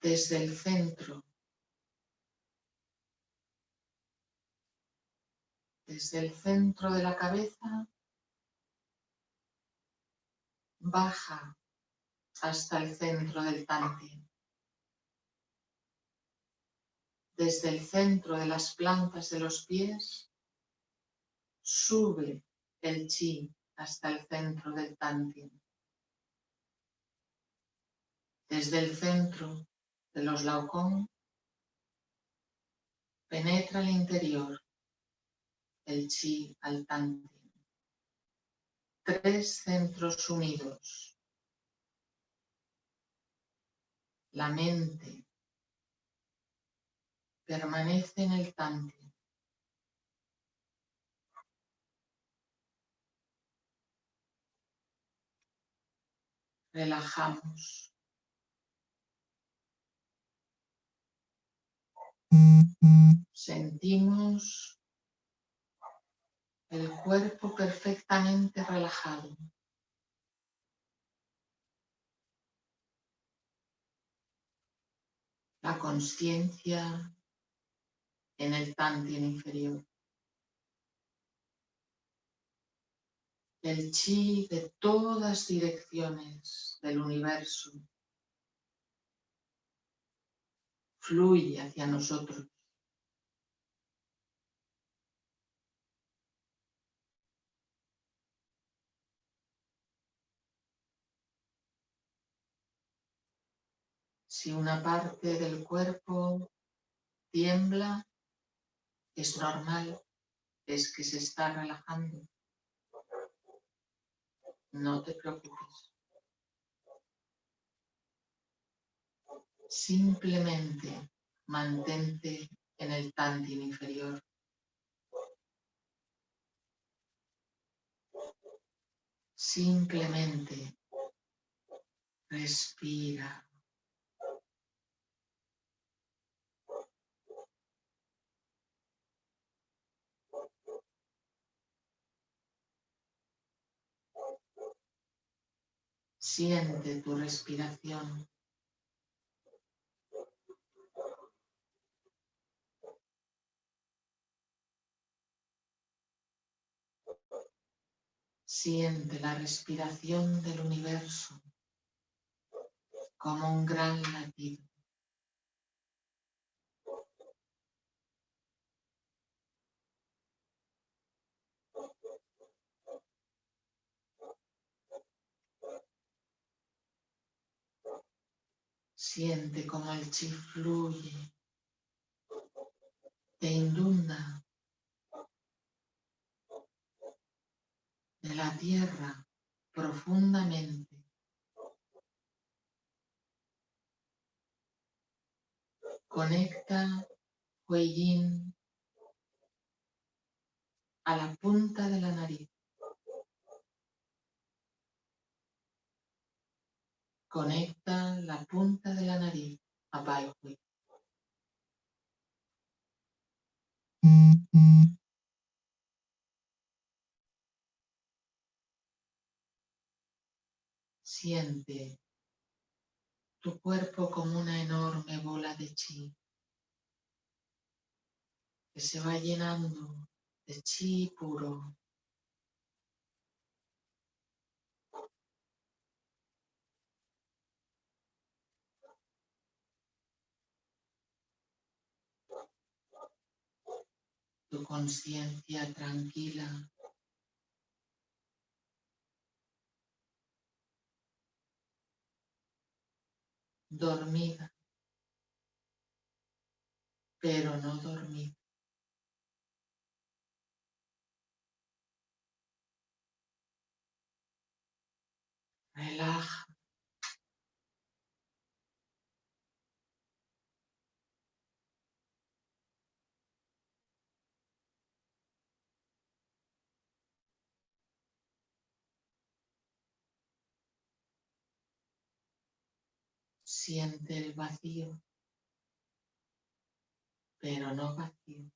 desde el centro, desde el centro de la cabeza, baja hasta el centro del tanti. Desde el centro de las plantas de los pies, sube el chi hasta el centro del tantien. Desde el centro de los laucón, penetra el interior el chi al tanti. Tres centros unidos. La mente permanece en el tanti. Relajamos. Sentimos el cuerpo perfectamente relajado. La conciencia en el tantien inferior. El chi de todas direcciones del universo fluye hacia nosotros. Si una parte del cuerpo tiembla, es normal, es que se está relajando. No te preocupes. Simplemente mantente en el tantin inferior. Simplemente respira. Siente tu respiración. Siente la respiración del universo como un gran latido. Siente como el chi fluye, te inunda de la tierra profundamente. Conecta Hueyin a la punta de la nariz. Conecta la punta de la nariz a Bai Siente tu cuerpo como una enorme bola de chi que se va llenando de chi puro. Tu conciencia tranquila dormida, pero no dormida. Relaja. Siente el vacío, pero no vacío.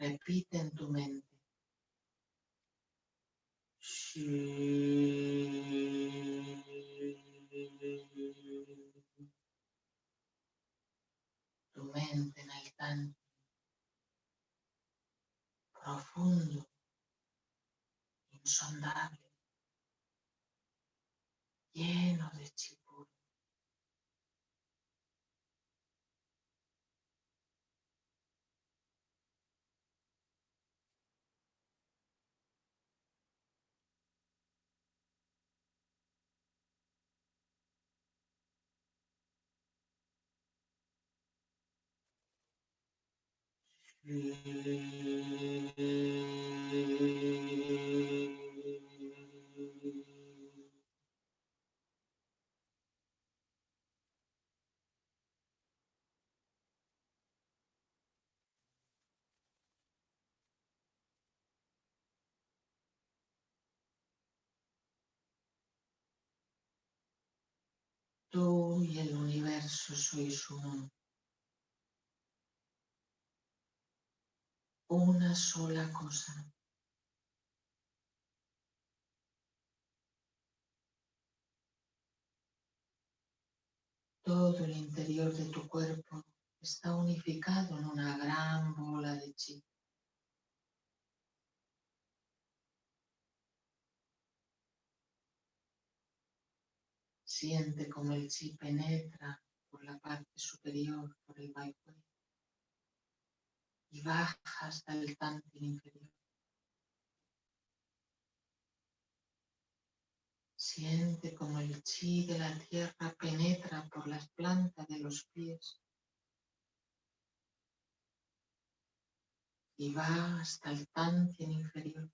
Repite en tu mente. Tu mente en el tanto profundo, insondable lleno de chipur. Tú y el universo sois uno. Una sola cosa. Todo el interior de tu cuerpo está unificado en una gran bola de chi. Siente como el chi penetra por la parte superior, por el Bai y baja hasta el tantin inferior. Siente como el chi de la tierra penetra por las plantas de los pies y va hasta el tantin inferior.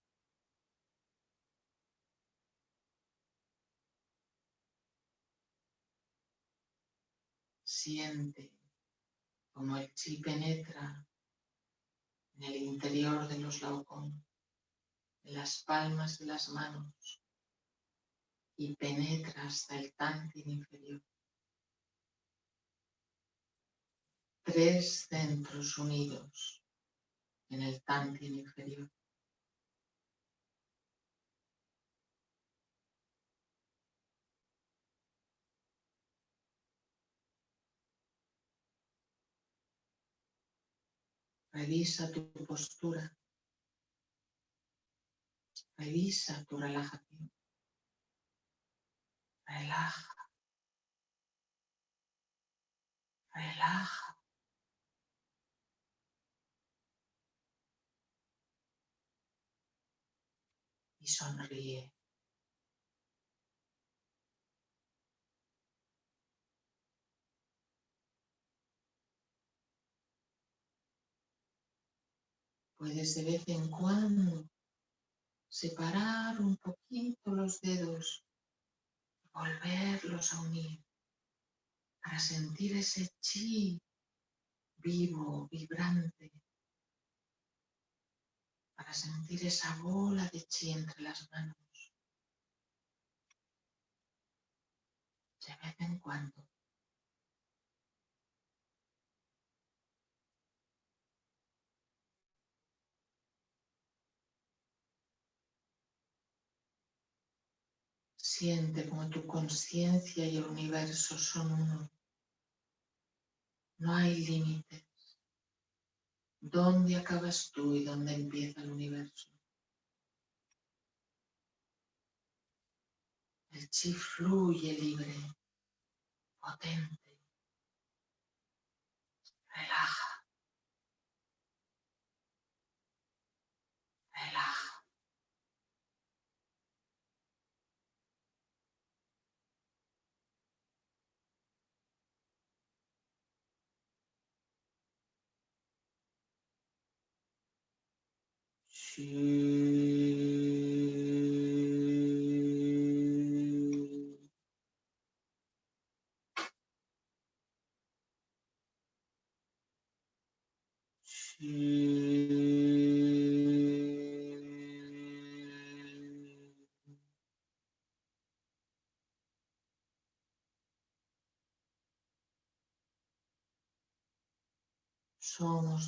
Siente como el chi penetra en el interior de los laucón, en las palmas de las manos y penetra hasta el tantin inferior. Tres centros unidos en el tantin inferior. Revisa tu postura. Revisa tu relajación. Relaja. Relaja. Y sonríe. Puedes de vez en cuando separar un poquito los dedos volverlos a unir para sentir ese chi vivo, vibrante, para sentir esa bola de chi entre las manos. De vez en cuando. Siente como tu conciencia y el universo son uno. No hay límites. ¿Dónde acabas tú y dónde empieza el universo? El chi fluye libre, potente. Relaja. Somos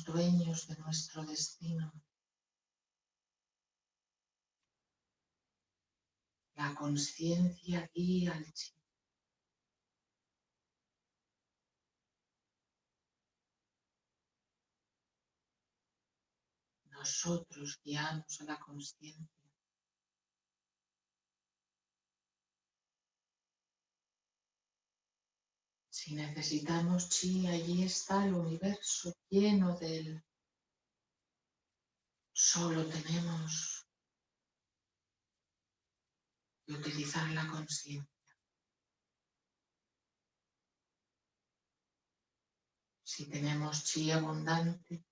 dueños de nuestro destino. La conciencia guía al chi. Nosotros guiamos a la conciencia. Si necesitamos chi, allí está el universo lleno de él. Solo tenemos utilizar la conciencia. Si tenemos chi abundante,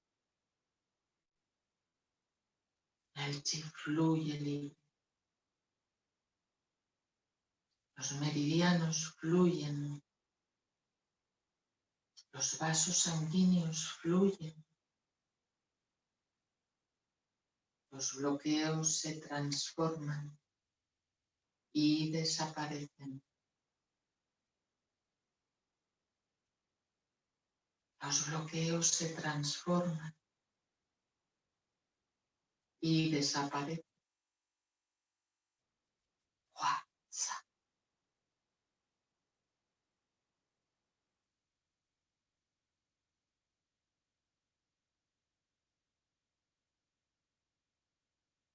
El chi fluye libre. Los meridianos fluyen. Los vasos sanguíneos fluyen. Los bloqueos se transforman y desaparecen. Los bloqueos se transforman y desaparecen.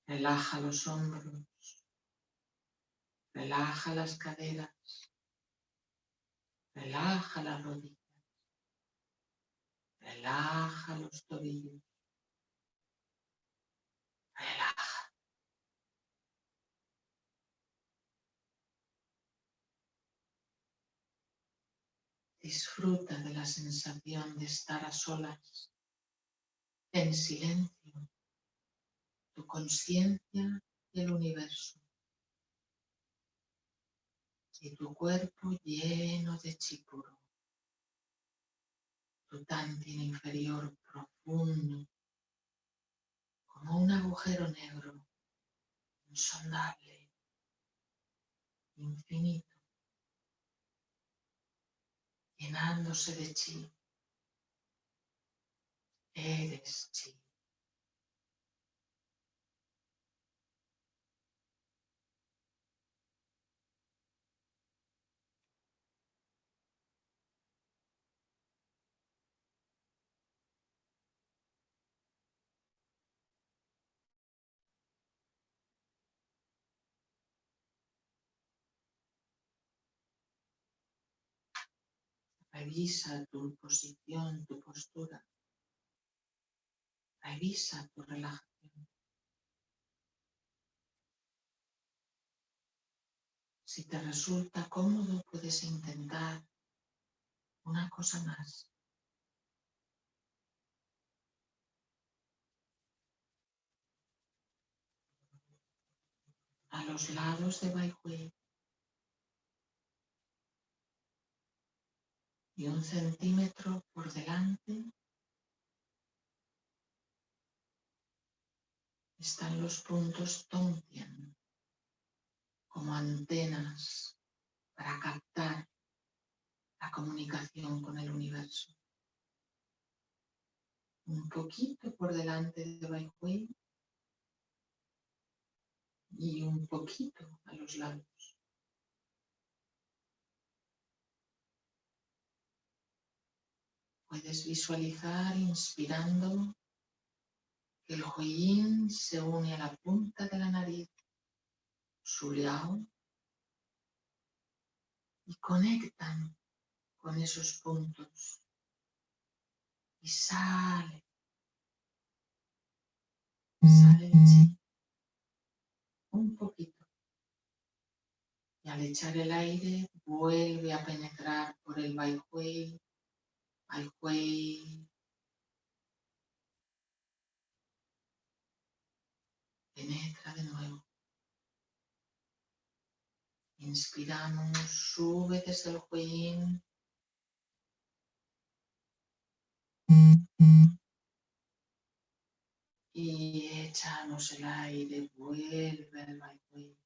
Relaja los hombros. Relaja las caderas. Relaja las rodillas. Relaja los tobillos. Relaja. Disfruta de la sensación de estar a solas, en silencio, tu conciencia y el universo. Y tu cuerpo lleno de chipuro. Tu tantin inferior profundo, como un agujero negro, insondable, infinito, llenándose de chi. Eres chi. Revisa tu posición, tu postura. Revisa tu relajación. Si te resulta cómodo, puedes intentar una cosa más. A los lados de Baihui y un centímetro por delante están los puntos Tongtian como antenas para captar la comunicación con el universo. Un poquito por delante de Baihui y un poquito a los lados. Puedes visualizar inspirando que el Huiyin se une a la punta de la nariz, su liao, y conectan con esos puntos. Y sale, sale el chi, un poquito. Y al echar el aire vuelve a penetrar por el Baihui al cuello. Penetra de nuevo. Inspiramos, sube desde el cuello. Y echamos el aire, vuelve al.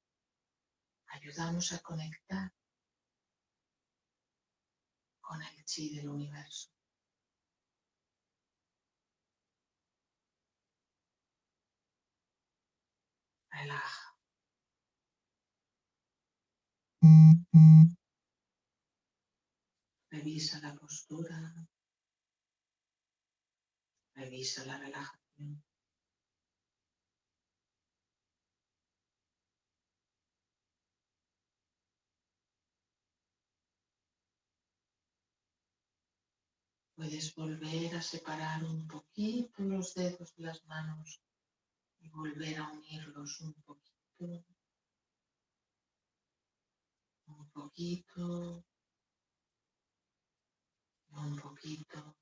Ayudamos a conectar con el chi del universo. Relaja. Revisa la postura. Revisa la relajación. Puedes volver a separar un poquito los dedos de las manos y volver a unirlos un poquito, un poquito, un poquito.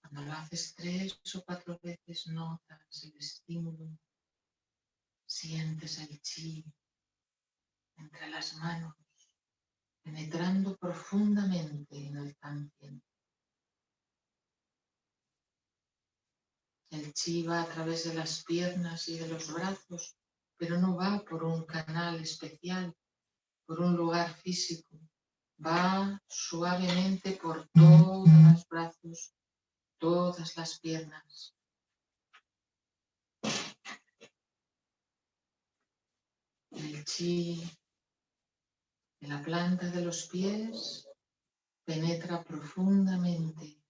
Cuando lo haces tres o cuatro veces notas el estímulo, sientes el chi entre las manos, penetrando profundamente en el tantien. El chi va a través de las piernas y de los brazos, pero no va por un canal especial, por un lugar físico. Va suavemente por todos los brazos, todas las piernas. El chi de la planta de los pies penetra profundamente,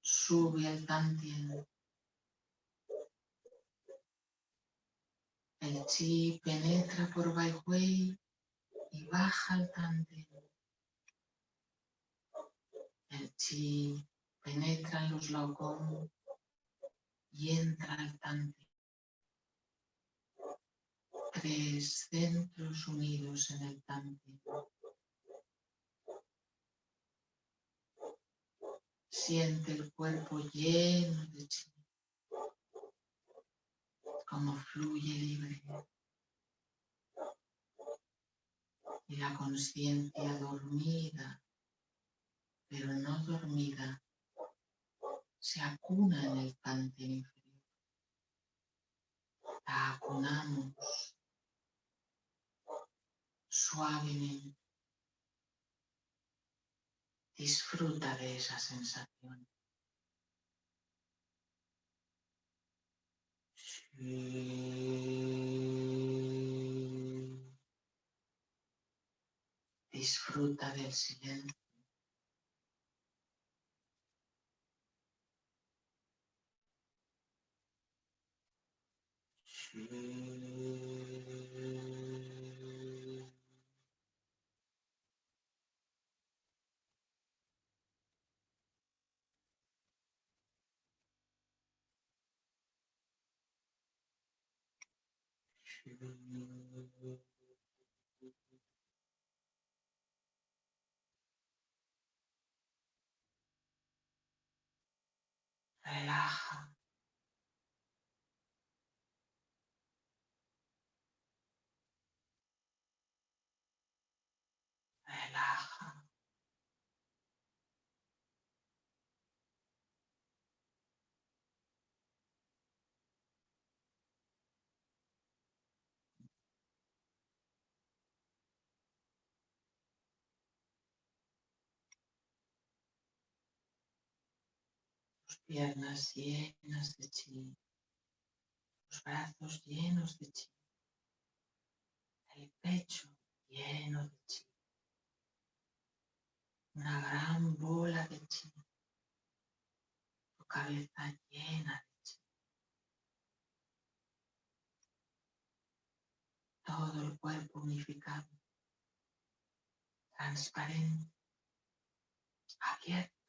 sube al tantien. El chi penetra por Bai y baja al tantien. El chi penetra en los laogong y entra al tantien. Tres centros unidos en el tantien. Siente el cuerpo lleno de chi como fluye libre. Y la conciencia dormida, pero no dormida, se acuna en el cante inferior. La acunamos suavemente. Disfruta de esa sensación. Disfruta del silencio. Relaja. Relaja. Piernas llenas de chi, los brazos llenos de chi, el pecho lleno de chi, una gran bola de chi, tu cabeza llena de chi, todo el cuerpo unificado, transparente, abierto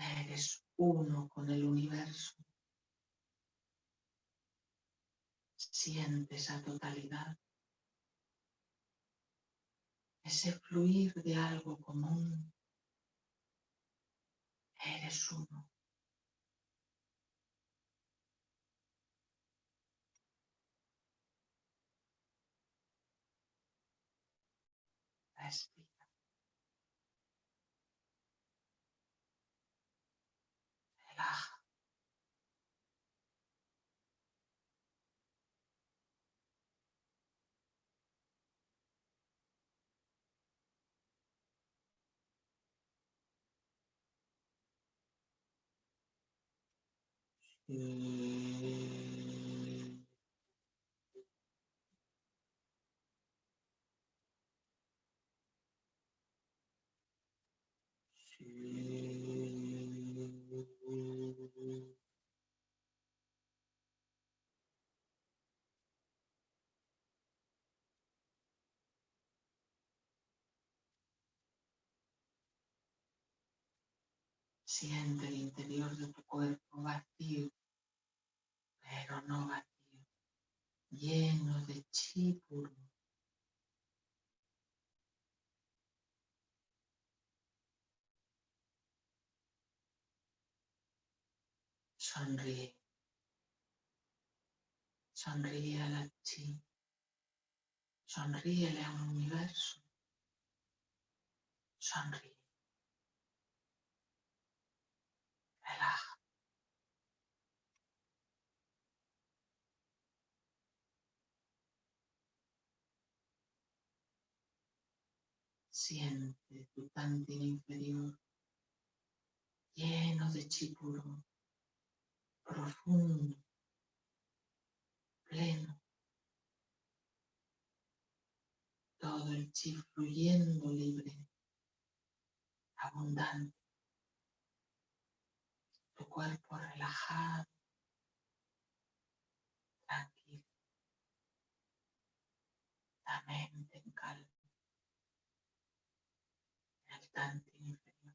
Eres uno con el universo. Siente esa totalidad. Ese fluir de algo común. Eres uno. départ. Et... Euh, Et... Siente el interior de tu cuerpo vacío, pero no vacío, lleno de chi puro. Sonríe. Sonríe a la chi. Sonríele al universo. Sonríe. Siente tu tantín inferior lleno de chi puro, profundo, pleno. Todo el chi fluyendo libre, abundante. Tu cuerpo relajado, tranquilo. La mente en calma. El tanto inferior.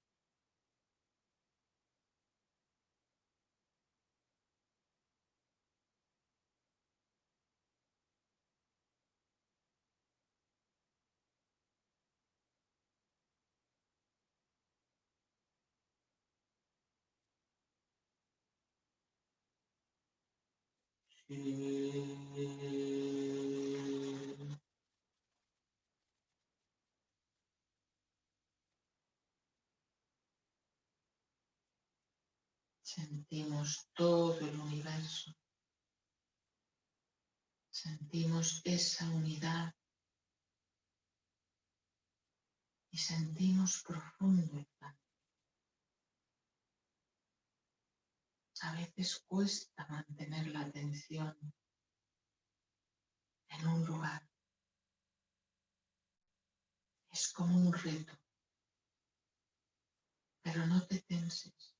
Sentimos todo el universo. Sentimos esa unidad y sentimos profundo el canto. A veces cuesta mantener la atención en un lugar. Es como un reto. Pero no te tenses,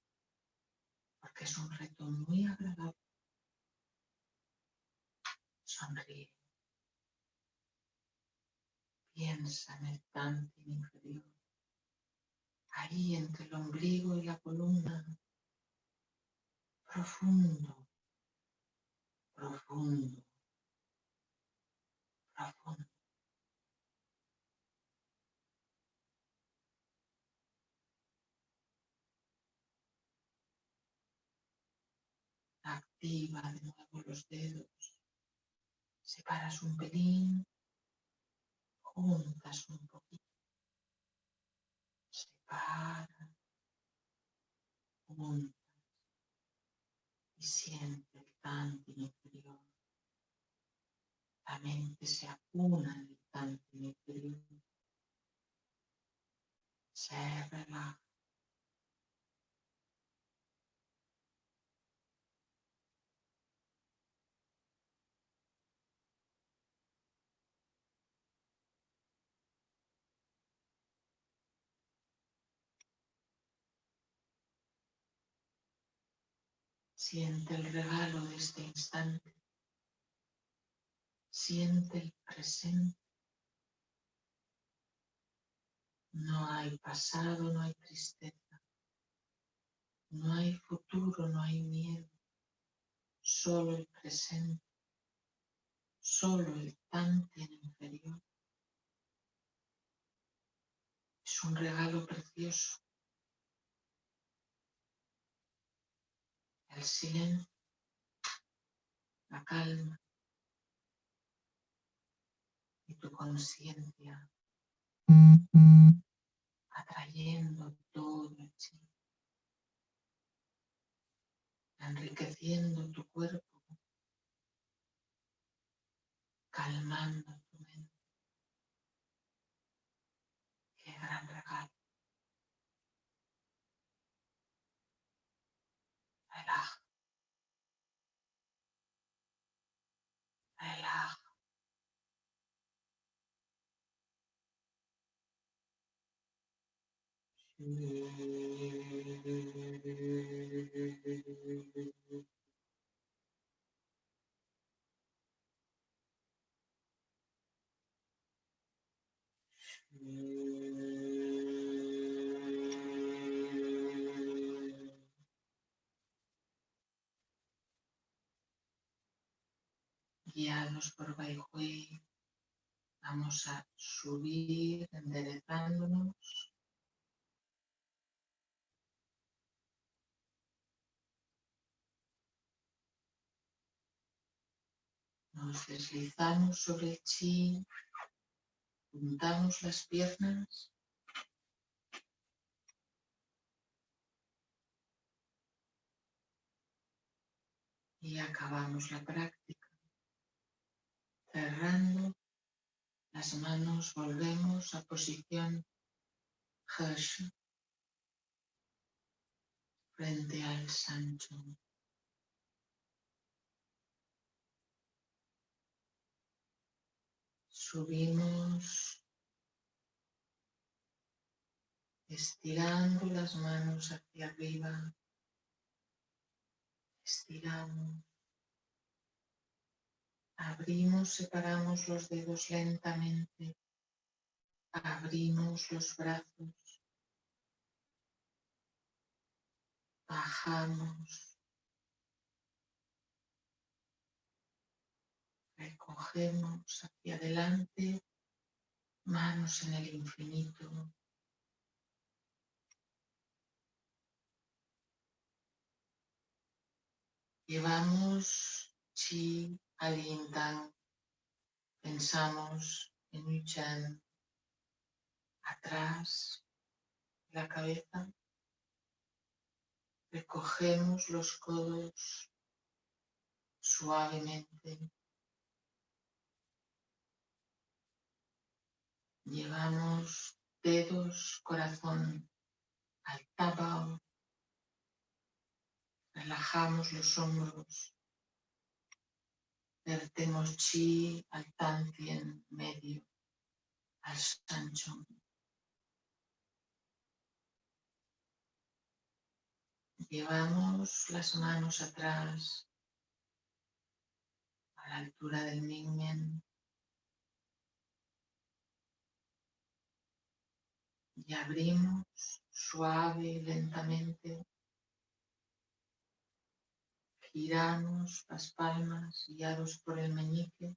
porque es un reto muy agradable. Sonríe. Piensa en el tantín inferior, ahí entre el ombligo y la columna, profundo, profundo, profundo. Activa de nuevo los dedos. Separas un pelín. Juntas un poquito. Separa. Juntas. Siente el tantín inferior. La mente se acuna en el inferior. Se relaja. Siente el regalo de este instante. Siente el presente. No hay pasado, no hay tristeza. No hay futuro, no hay miedo. Solo el presente. Solo el en inferior. Es un regalo precioso. El silencio, la calma. Y tu conciencia. Atrayendo todo el chi, enriqueciendo tu cuerpo, calmando tu mente. Qué gran regalo. Relaja. Relaja. manos por Baihue. Vamos a subir enderezándonos. Nos deslizamos sobre el chi, juntamos las piernas. Y acabamos la práctica. Cerrando las manos, volvemos a posición Hersh frente al Sancho. Subimos estirando las manos hacia arriba, estiramos, abrimos, separamos los dedos lentamente, abrimos los brazos, bajamos, recogemos hacia adelante, manos en el infinito. Llevamos chi al yin pensamos en Yu atrás de la cabeza, recogemos los codos suavemente Llevamos dedos, corazón al tabao. Relajamos los hombros. Vertemos chi al en medio, al sancho. Llevamos las manos atrás a la altura del mingmen. y abrimos suave y lentamente. Giramos las palmas guiados por el meñique.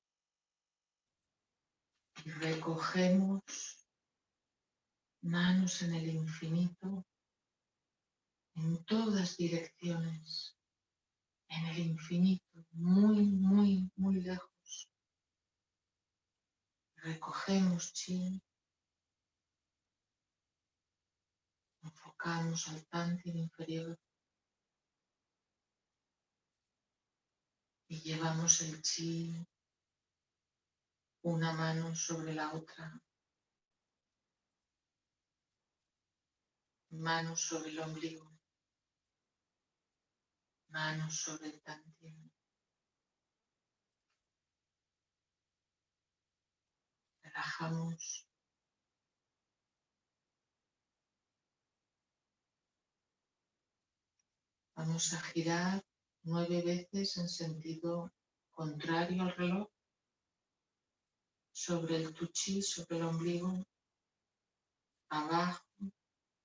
Y recogemos manos en el infinito en todas direcciones, en el infinito, muy, muy, muy lejos. Recogemos chi enfocamos al tántien inferior y llevamos el chi una mano sobre la otra, manos sobre el ombligo, manos sobre el tantien. Relajamos. Vamos a girar nueve veces en sentido contrario al reloj sobre el tuchi, sobre el ombligo, abajo,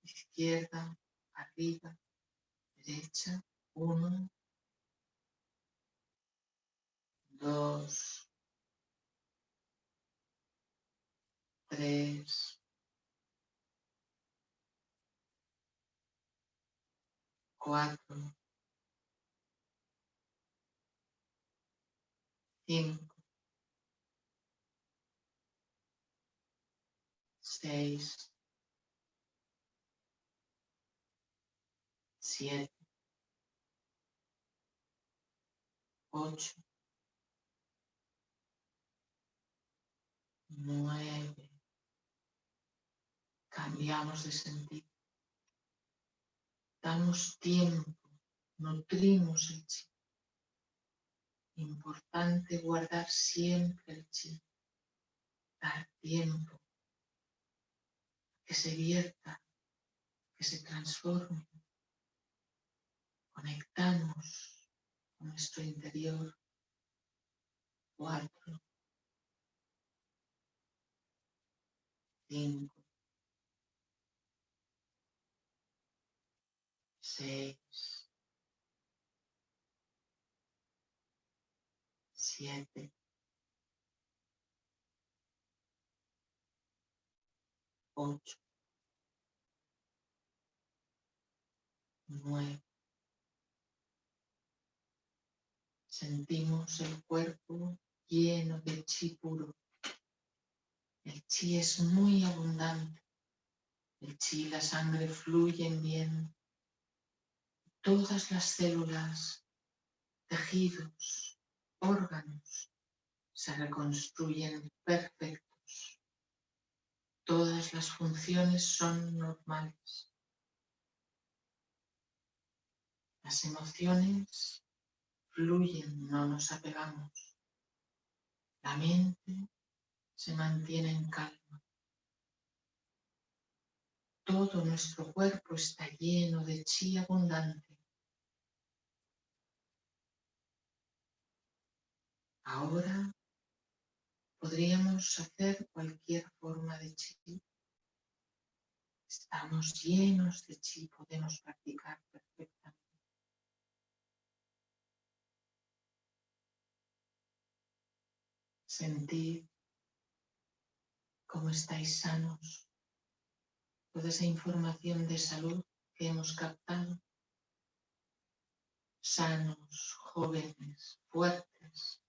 izquierda, arriba, derecha, uno, dos, tres, cuatro, cinco, seis, siete, ocho, nueve. Cambiamos de sentido damos tiempo, nutrimos el chi. Importante guardar siempre el chi, dar tiempo, que se vierta, que se transforme. Conectamos con nuestro interior. Cuatro, cinco, seis, siete, ocho, nueve. Sentimos el cuerpo lleno de chi puro. El chi es muy abundante. El chi y la sangre fluyen bien. Todas las células, tejidos, órganos se reconstruyen perfectos. Todas las funciones son normales. Las emociones fluyen, no nos apegamos. La mente se mantiene en calma. Todo nuestro cuerpo está lleno de chi abundante. Ahora podríamos hacer cualquier forma de chi. Estamos llenos de chi, podemos practicar perfectamente. Sentir cómo estáis sanos, toda esa información de salud que hemos captado, sanos, jóvenes, fuertes.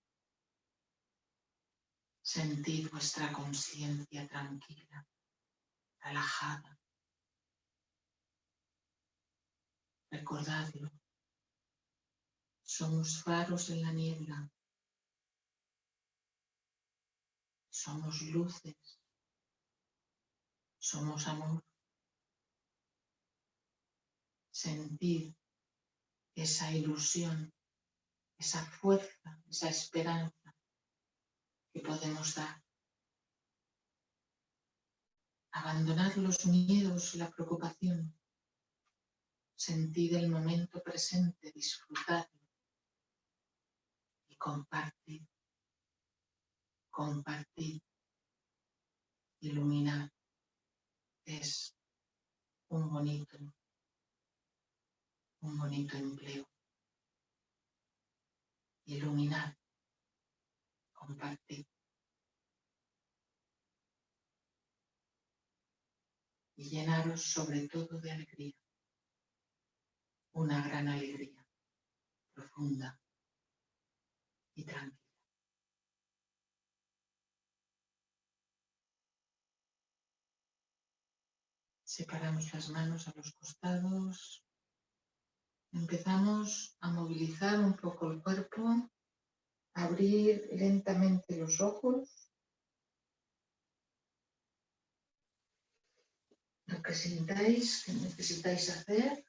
Sentid vuestra conciencia tranquila, relajada. Recordadlo, somos faros en la niebla, somos luces, somos amor. Sentir esa ilusión, esa fuerza, esa esperanza que podemos dar. Abandonar los miedos la preocupación. Sentir el momento presente, disfrutarlo y compartir compartir, iluminar. Es un bonito, un bonito empleo. Iluminar, compartir. Y llenaros sobre todo de alegría. Una gran alegría, profunda y tranquila. Separamos las manos a los costados. Empezamos a movilizar un poco el cuerpo, abrir lentamente los ojos. Lo que sintáis, que necesitáis hacer.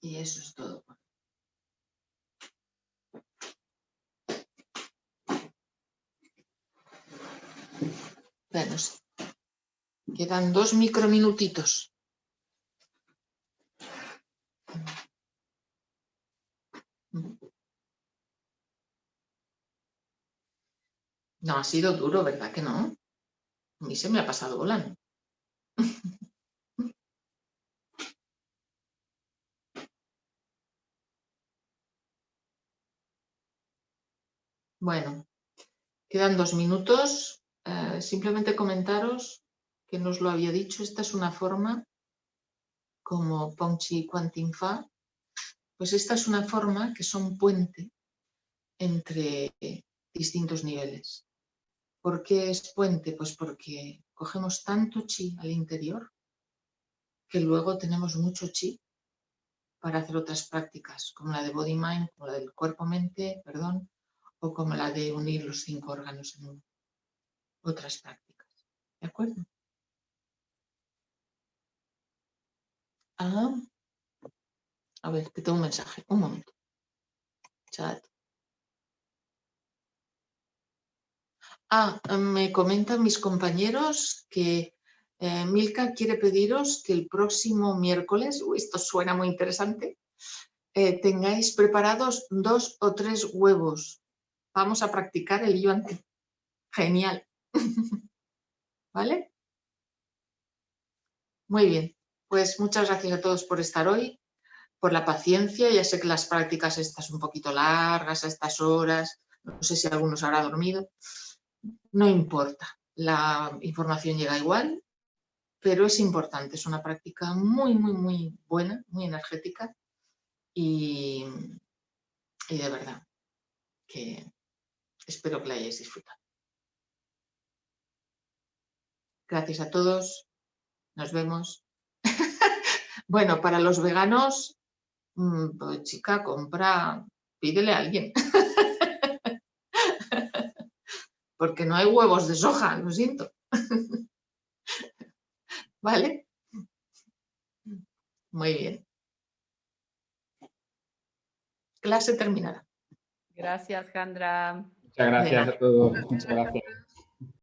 Y eso es todo. Bueno, quedan dos microminutitos. No, ha sido duro, ¿verdad que no? A mí se me ha pasado volando. Bueno, quedan dos minutos. Eh, simplemente comentaros que no os lo había dicho, esta es una forma como Pongchi Quantin Fa, pues esta es una forma que son puente entre distintos niveles. ¿Por qué es puente? Pues porque cogemos tanto chi al interior que luego tenemos mucho chi para hacer otras prácticas, como la de body mind, como la del cuerpo-mente, perdón, o como la de unir los cinco órganos en uno otras prácticas. ¿De acuerdo? Ah, a ver, que tengo un mensaje. Un momento. Chat. Ah, me comentan mis compañeros que eh, Milka quiere pediros que el próximo miércoles, esto suena muy interesante, eh, tengáis preparados dos o tres huevos. Vamos a practicar el yuan. Genial. ¿Vale? Muy bien, pues muchas gracias a todos por estar hoy, por la paciencia. Ya sé que las prácticas estas un poquito largas a estas horas, no sé si algunos habrá dormido. No importa, la información llega igual, pero es importante, es una práctica muy, muy, muy buena, muy energética y, y de verdad que espero que la hayáis disfrutado. Gracias a todos. Nos vemos. bueno, para los veganos, mm, pues chica, compra, pídele a alguien. Porque no hay huevos de soja, lo siento. ¿Vale? Muy bien. Clase terminada. Gracias, Jandra. Muchas gracias a todos. Muchas gracias.